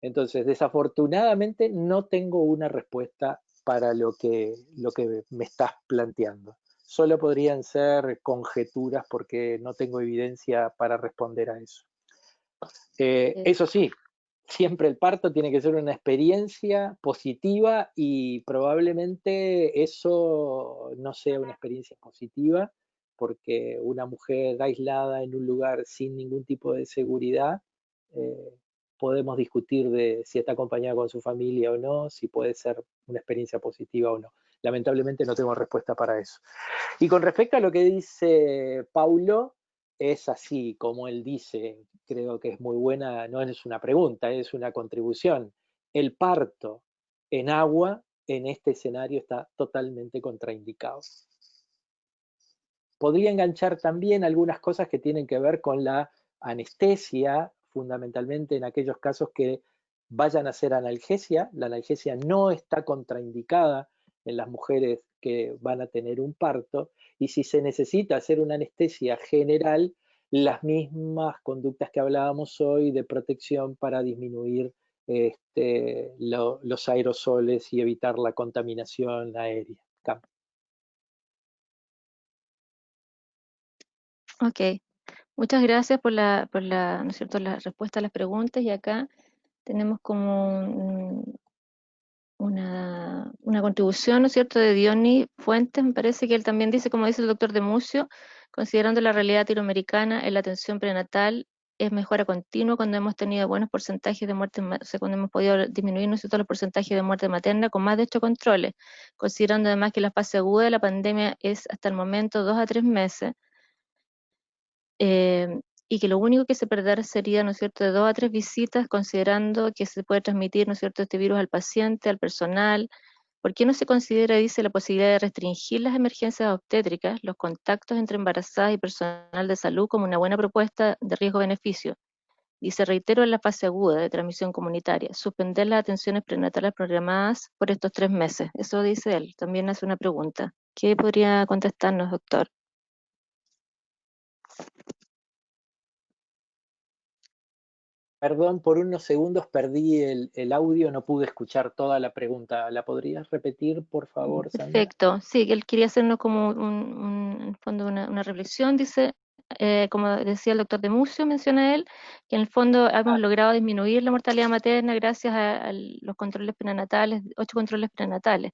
Speaker 2: Entonces, desafortunadamente no tengo una respuesta para lo que, lo que me estás planteando. Solo podrían ser conjeturas porque no tengo evidencia para responder a eso. Eh, eso sí, siempre el parto tiene que ser una experiencia positiva y probablemente eso no sea una experiencia positiva porque una mujer aislada en un lugar sin ningún tipo de seguridad eh, podemos discutir de si está acompañada con su familia o no, si puede ser una experiencia positiva o no. Lamentablemente no tengo respuesta para eso. Y con respecto a lo que dice Paulo, es así como él dice, creo que es muy buena, no es una pregunta, es una contribución. El parto en agua en este escenario está totalmente contraindicado. Podría enganchar también algunas cosas que tienen que ver con la anestesia fundamentalmente en aquellos casos que vayan a hacer analgesia. La analgesia no está contraindicada en las mujeres que van a tener un parto y si se necesita hacer una anestesia general, las mismas conductas que hablábamos hoy de protección para disminuir este, los aerosoles y evitar la contaminación aérea.
Speaker 3: Ok, Muchas gracias por la, por la, ¿no es cierto? la respuesta a las preguntas y acá tenemos como una, una, contribución, ¿no es cierto?, de Diony Fuentes, me parece que él también dice, como dice el doctor de Mucio, considerando la realidad latinoamericana en la atención prenatal es mejora continua cuando hemos tenido buenos porcentajes de muerte, o sea, cuando hemos podido disminuir ¿no es cierto? los porcentajes de muerte materna con más de ocho controles, considerando además que la fase aguda de la pandemia es hasta el momento dos a tres meses, eh, y que lo único que se perder sería, ¿no es cierto?, de dos a tres visitas, considerando que se puede transmitir, ¿no es cierto?, este virus al paciente, al personal. ¿Por qué no se considera, dice, la posibilidad de restringir las emergencias obstétricas, los contactos entre embarazadas y personal de salud como una buena propuesta de riesgo-beneficio? Dice, reitero en la fase aguda de transmisión comunitaria, suspender las atenciones prenatales programadas por estos tres meses. Eso dice él. También hace una pregunta. ¿Qué podría contestarnos, doctor?
Speaker 2: Perdón, por unos segundos perdí el, audio, no pude escuchar toda la pregunta. ¿La podrías repetir, por favor,
Speaker 3: Sandra? Perfecto, sí, él quería hacernos como un, fondo una, reflexión. Dice, eh, como decía el doctor de Mucio, menciona él, que en el fondo hemos ah. logrado disminuir la mortalidad materna gracias a, los controles prenatales, ocho controles prenatales.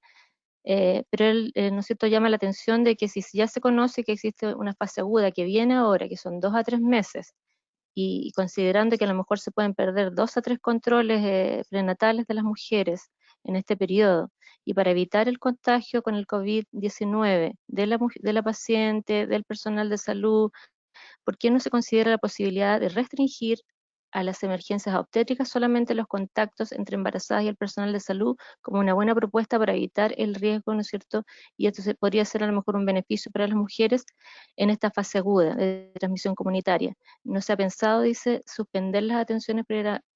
Speaker 3: Eh, pero él, eh, ¿no es cierto?, llama la atención de que si ya se conoce que existe una fase aguda que viene ahora, que son dos a tres meses, y, considerando que a lo mejor se pueden perder dos a tres controles eh, prenatales de las mujeres en este periodo, y para evitar el contagio con el COVID-19 de la, de la paciente, del personal de salud, ¿por qué no se considera la posibilidad de restringir a las emergencias obstétricas solamente los contactos entre embarazadas y el personal de salud como una buena propuesta para evitar el riesgo, ¿no es cierto? Y esto se, podría ser a lo mejor un beneficio para las mujeres en esta fase aguda de transmisión comunitaria. No se ha pensado, dice, suspender las atenciones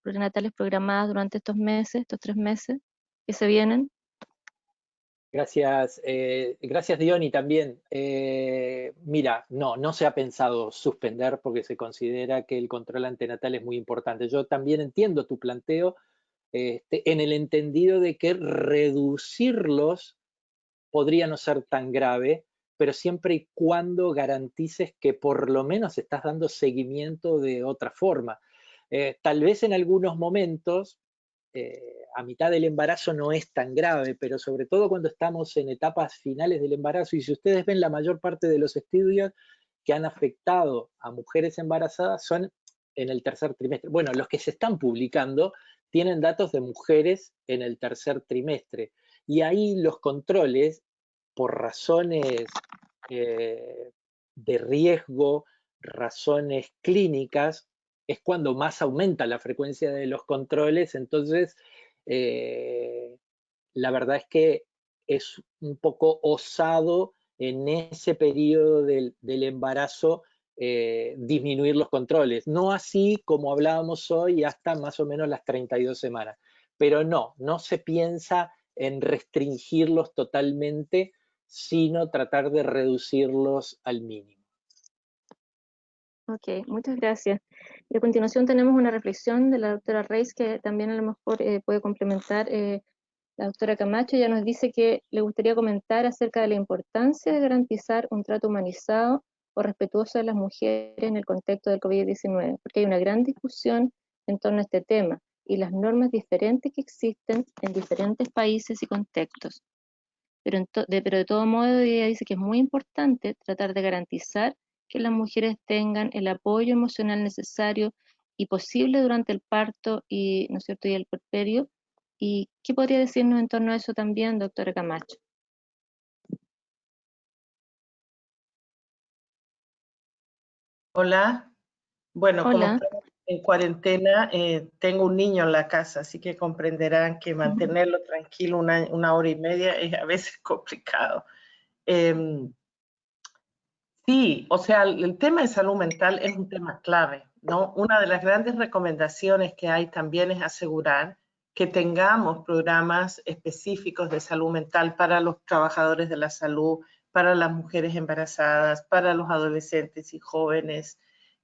Speaker 3: prenatales programadas durante estos meses, estos tres meses que se vienen.
Speaker 2: Gracias, eh, gracias Diony también. Eh, mira, no, no se ha pensado suspender porque se considera que el control antenatal es muy importante. Yo también entiendo tu planteo este, en el entendido de que reducirlos podría no ser tan grave, pero siempre y cuando garantices que por lo menos estás dando seguimiento de otra forma. Eh, tal vez en algunos momentos eh, a mitad del embarazo no es tan grave, pero sobre todo cuando estamos en etapas finales del embarazo, y si ustedes ven la mayor parte de los estudios que han afectado a mujeres embarazadas son en el tercer trimestre. Bueno, los que se están publicando tienen datos de mujeres en el tercer trimestre, y ahí los controles, por razones eh, de riesgo, razones clínicas, es cuando más aumenta la frecuencia de los controles, entonces eh, la verdad es que es un poco osado en ese periodo del, embarazo eh, disminuir los controles. No así como hablábamos hoy hasta más o menos las 32 semanas. Pero no, no se piensa en restringirlos totalmente, sino tratar de reducirlos al mínimo.
Speaker 3: Ok, muchas gracias. Y a continuación tenemos una reflexión de la doctora Reis que también a lo mejor eh, puede complementar eh, la doctora Camacho. Ella nos dice que le gustaría comentar acerca de la importancia de garantizar un trato humanizado o respetuoso de las mujeres en el contexto del COVID-19, porque hay una gran discusión en torno a este tema y las normas diferentes que existen en diferentes países y contextos. Pero de todo modo ella dice que es muy importante tratar de garantizar que las mujeres tengan el apoyo emocional necesario y posible durante el parto y, ¿no es cierto? y el puerperio. ¿Y qué podría decirnos en torno a eso también, doctora Camacho?
Speaker 1: Hola. Bueno, como estamos en cuarentena, eh, tengo un niño en la casa, así que comprenderán que mantenerlo tranquilo una, hora y media es a veces complicado. Em, Sí, o sea, el tema de salud mental es un tema clave, ¿no? Una de las grandes recomendaciones que hay también es asegurar que tengamos programas específicos de salud mental para los trabajadores de la salud, para las mujeres embarazadas, para los adolescentes y jóvenes.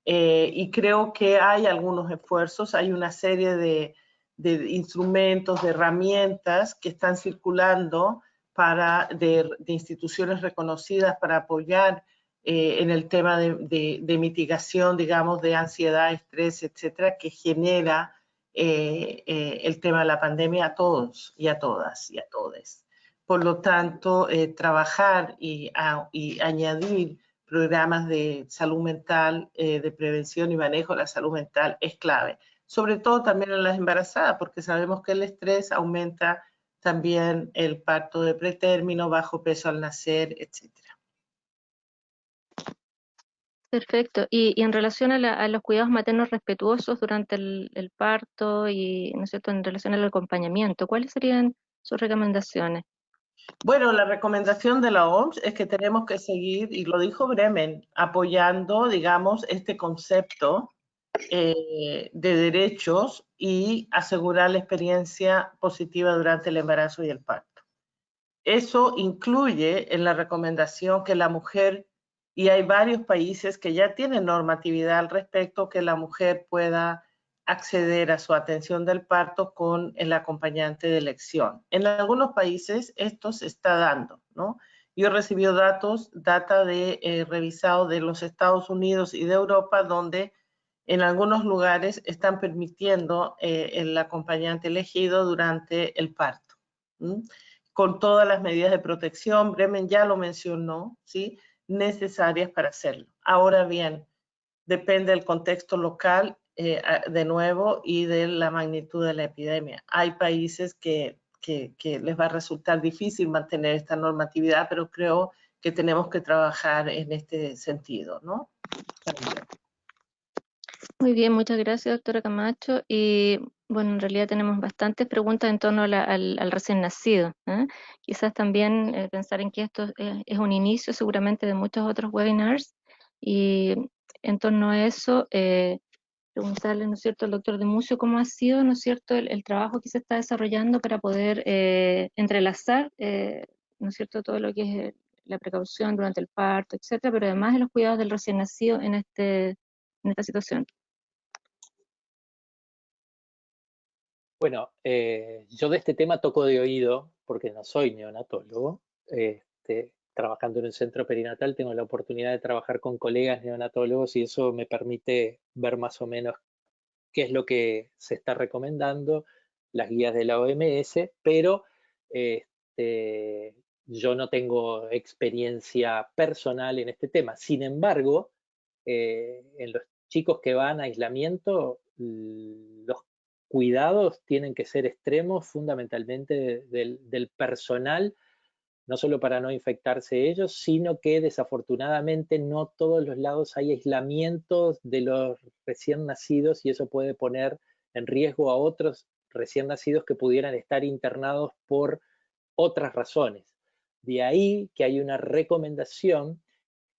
Speaker 1: Eh, y creo que hay algunos esfuerzos, hay una serie de, instrumentos, de herramientas que están circulando para, de instituciones reconocidas para apoyar eh, en el tema de, mitigación, digamos, de ansiedad, estrés, etcétera, que genera eh, eh, el tema de la pandemia a todos y a todas y a todos. Por lo tanto, trabajar y, y, añadir programas de salud mental, de prevención y manejo de la salud mental es clave. Sobre todo también en las embarazadas, porque sabemos que el estrés aumenta también el parto de pretérmino, bajo peso al nacer, etcétera.
Speaker 3: Perfecto. Y, en relación a, los cuidados maternos respetuosos durante el, parto y, ¿no es en relación al acompañamiento, ¿cuáles serían sus recomendaciones?
Speaker 1: Bueno, la recomendación de la OMS es que tenemos que seguir, y lo dijo Bremen, apoyando, digamos, este concepto eh, de derechos y asegurar la experiencia positiva durante el embarazo y el parto. Eso incluye en la recomendación que la mujer y hay varios países que ya tienen normatividad al respecto que la mujer pueda acceder a su atención del parto con el acompañante de elección. En algunos países esto se está dando, ¿no? Yo he recibido datos, data de eh, revisado de los Estados Unidos y de Europa, donde en algunos lugares están permitiendo eh, el acompañante elegido durante el parto, con todas las medidas de protección. Bremen ya lo mencionó, ¿sí? Necesarias para hacerlo. Ahora bien, depende del contexto local, eh, de nuevo, y de la magnitud de la epidemia. Hay países que, que, les va a resultar difícil mantener esta normatividad, pero creo que tenemos que trabajar en este sentido, ¿no?
Speaker 3: Muy bien, muchas gracias, doctora Camacho. Y bueno, en realidad tenemos bastantes preguntas en torno al, recién nacido. ¿eh? Quizás también eh, pensar en que esto es, un inicio seguramente de muchos otros webinars y en torno a eso eh, preguntarle, ¿no es cierto?, al doctor de Mucio cómo ha sido, ¿no es cierto?, el, trabajo que se está desarrollando para poder entrelazar ¿no es cierto?, todo lo que es la precaución durante el parto, etcétera, pero además de los cuidados del recién nacido en, este, en esta situación.
Speaker 2: Bueno, eh, yo de este tema toco de oído, porque no soy neonatólogo. Este, trabajando en un centro perinatal tengo la oportunidad de trabajar con colegas neonatólogos y eso me permite ver más o menos qué es lo que se está recomendando, las guías de la OMS, pero este, yo no tengo experiencia personal en este tema. Sin embargo, eh, en los chicos que van a aislamiento, los cuidados tienen que ser extremos fundamentalmente del, personal, no solo para no infectarse ellos, sino que desafortunadamente no todos los lados hay aislamientos de los recién nacidos y eso puede poner en riesgo a otros recién nacidos que pudieran estar internados por otras razones. De ahí que hay una recomendación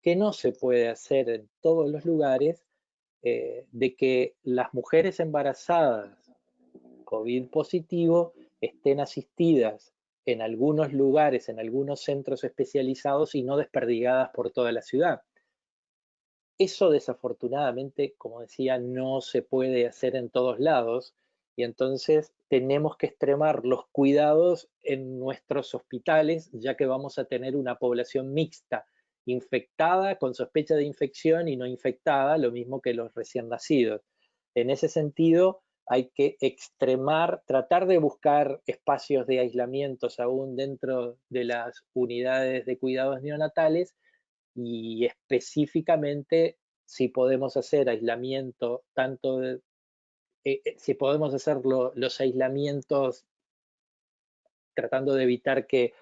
Speaker 2: que no se puede hacer en todos los lugares, eh, de que las mujeres embarazadas COVID positivo estén asistidas en algunos lugares, en algunos centros especializados y no desperdigadas por toda la ciudad. Eso desafortunadamente, como decía, no se puede hacer en todos lados y entonces tenemos que extremar los cuidados en nuestros hospitales ya que vamos a tener una población mixta, infectada con sospecha de infección y no infectada, lo mismo que los recién nacidos. En ese sentido, hay que extremar, tratar de buscar espacios de aislamientos aún dentro de las unidades de cuidados neonatales y específicamente si podemos hacer aislamiento tanto de, eh, eh, si podemos hacer los aislamientos tratando de evitar que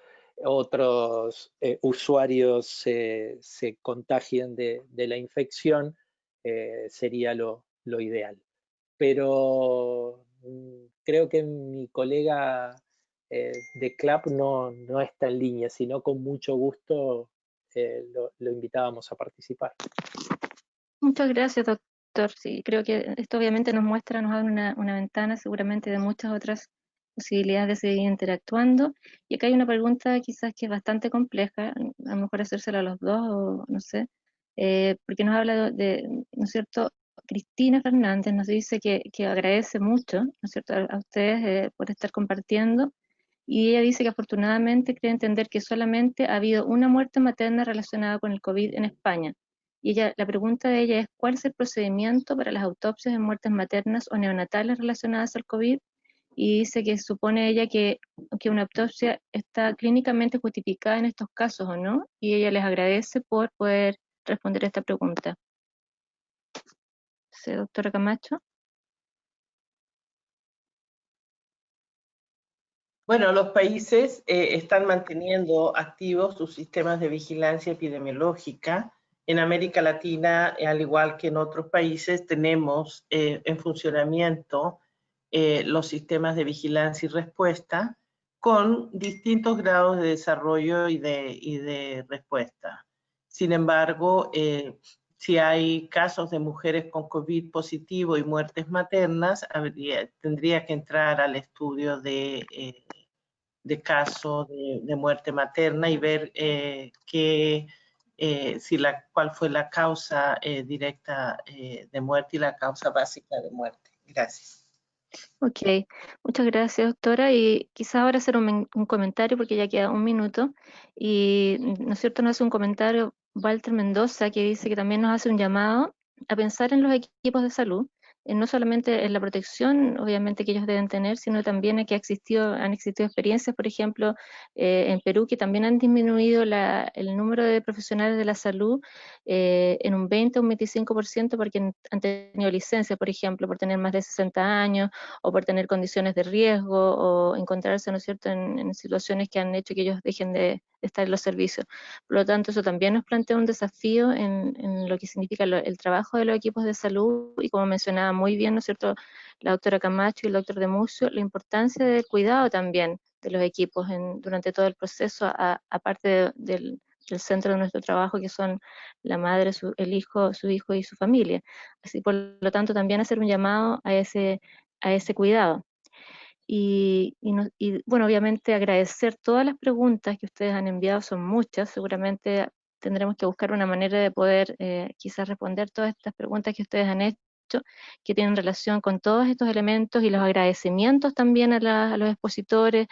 Speaker 2: otros eh, usuarios se, contagien de, la infección, sería lo ideal pero mm, creo que mi colega eh, de CLAP no, no, está en línea, sino con mucho gusto eh, lo, invitábamos a participar.
Speaker 3: Muchas gracias, doctor. Sí, creo que esto obviamente nos muestra, nos abre una, una ventana seguramente de muchas otras posibilidades de seguir interactuando. Y acá hay una pregunta quizás que es bastante compleja, a lo mejor hacérsela a los dos, o no sé, eh, porque nos habla de, ¿no es cierto?, Cristina Fernández nos dice que, agradece mucho, a, ustedes eh, por estar compartiendo, y ella dice que afortunadamente cree entender que solamente ha habido una muerte materna relacionada con el COVID en España. Y ella, la pregunta de ella es, ¿cuál es el procedimiento para las autopsias de muertes maternas o neonatales relacionadas al COVID? Y dice que supone ella que, que una autopsia está clínicamente justificada en estos casos, ¿o no? Y ella les agradece por poder responder esta pregunta doctora Camacho.
Speaker 1: Bueno, los países eh, están manteniendo activos sus sistemas de vigilancia epidemiológica. En América Latina, al igual que en otros países, tenemos eh, en funcionamiento eh, los sistemas de vigilancia y respuesta con distintos grados de desarrollo y de, y de respuesta. Sin embargo, si hay casos de mujeres con COVID positivo y muertes maternas, tendría que entrar al estudio de, eh, de caso de, muerte materna y ver eh, eh, si la, cuál fue la causa directa de muerte y la causa básica de muerte. Gracias.
Speaker 3: Ok, muchas gracias, doctora. Y quizás ahora hacer un, un, comentario, porque ya queda un minuto. Y, ¿no es cierto?, no hace un comentario Walter Mendoza, que dice que también nos hace un llamado a pensar en los equipos de salud no solamente en la protección, obviamente, que ellos deben tener, sino también en que existido, han existido experiencias, por ejemplo, eh, en Perú, que también han disminuido el número de profesionales de la salud eh, en un 20 o un 25% porque han tenido licencia, por ejemplo, por tener más de 60 años o por tener condiciones de riesgo o encontrarse, ¿no es cierto?, en, situaciones que han hecho que ellos dejen de, estar en los servicios. Por lo tanto, eso también nos plantea un desafío en, lo que significa el trabajo de los equipos de salud y como mencionaba muy bien, ¿no es cierto?, la doctora Camacho y el doctor de Mucio, la importancia del cuidado también de los equipos durante todo el proceso, aparte del, centro de nuestro trabajo, que son la madre, el hijo, su hijo y su familia. Así, por lo tanto, también hacer un llamado a ese, a ese cuidado. Y, bueno, obviamente agradecer todas las preguntas que ustedes han enviado, son muchas, seguramente tendremos que buscar una manera de poder eh, quizás responder todas estas preguntas que ustedes han hecho que tienen relación con todos estos elementos y los agradecimientos también a, los expositores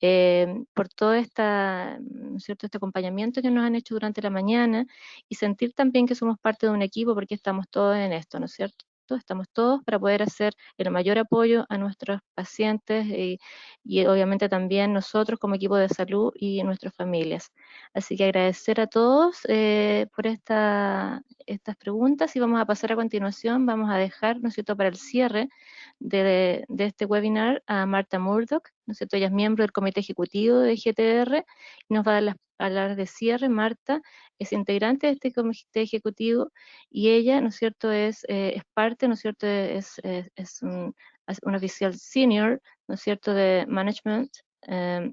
Speaker 3: eh, por todo esta, cierto? este acompañamiento que nos han hecho durante la mañana y sentir también que somos parte de un equipo porque estamos todos en esto, ¿no es cierto? Estamos todos para poder hacer el mayor apoyo a nuestros pacientes y, obviamente también nosotros como equipo de salud y nuestras familias. Así que agradecer a todos eh, por esta, estas preguntas y vamos a pasar a continuación, vamos a dejar, ¿no es cierto?, para el cierre de, este webinar a Marta Murdoch, ¿no es cierto?, ella es miembro del comité ejecutivo de GTR y nos va a dar las palabras de cierre. Marta es integrante de este comité ejecutivo y ella, ¿no es cierto?, es, eh, es parte, ¿no es cierto?, es, es, un, oficial senior, ¿no es cierto?, de management em,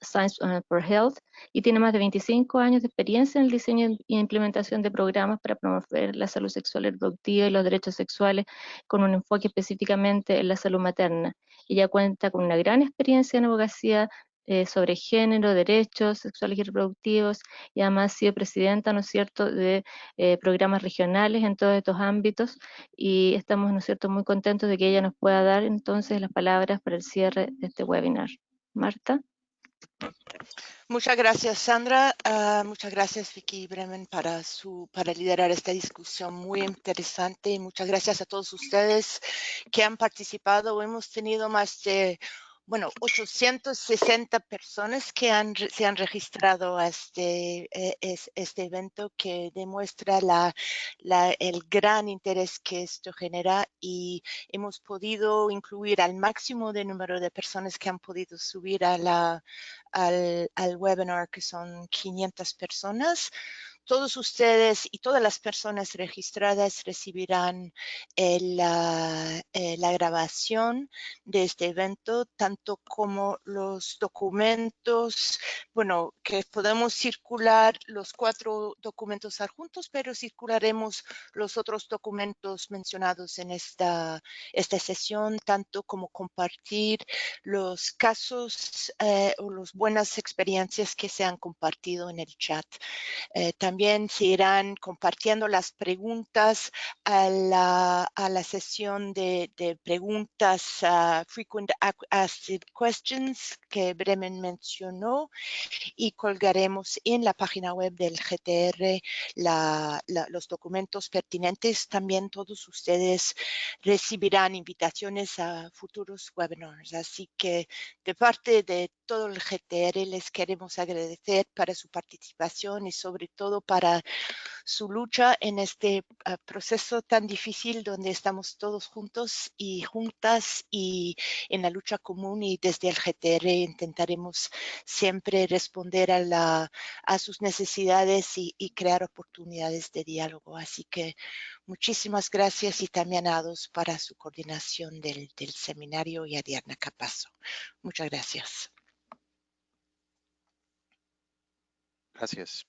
Speaker 3: Science for Health y tiene más de 25 años de experiencia en el diseño y implementación de programas para promover la salud sexual y reproductiva y los derechos sexuales con un enfoque específicamente en la salud materna. Ella cuenta con una gran experiencia en abogacía eh, sobre género, derechos sexuales y reproductivos y además ha sido presidenta, ¿no es cierto?, de eh, programas regionales en todos estos ámbitos y estamos, ¿no es cierto?, muy contentos de que ella nos pueda dar entonces las palabras para el cierre de este webinar. Marta.
Speaker 5: Muchas gracias, Sandra. Ah, muchas gracias, Vicky Bremen, para, su, para liderar esta discusión muy interesante. Y muchas gracias a todos ustedes que han participado. Hemos tenido más de bueno, 860 personas que han, se han registrado a este, eh, este evento que demuestra la, el gran interés que esto genera y hemos podido incluir al máximo de número de personas que han podido subir a la, al, al webinar, que son 500 personas todos ustedes y todas las personas registradas recibirán eh, la, grabación de este evento, tanto como los documentos, bueno, que podemos circular los cuatro documentos adjuntos, pero circularemos los otros documentos mencionados en esta, esta sesión, tanto como compartir los casos eh, o las buenas experiencias que se han compartido en el chat. Eh, también se irán compartiendo las preguntas a la, a la sesión de, de preguntas uh, frequent asked questions que Bremen mencionó y colgaremos en la página web del GTR la, la, los documentos pertinentes. También todos ustedes recibirán invitaciones a futuros webinars. Así que de parte de todo el GTR les queremos agradecer para su participación y sobre todo para su lucha en este ah, proceso tan difícil donde estamos todos juntos y juntas y en la lucha común y desde el GTR intentaremos siempre responder a, la, a sus necesidades y, crear oportunidades de diálogo. Así que muchísimas gracias y también a todos para su coordinación del, del seminario y a Diana Capazo. Muchas gracias.
Speaker 6: Gracias.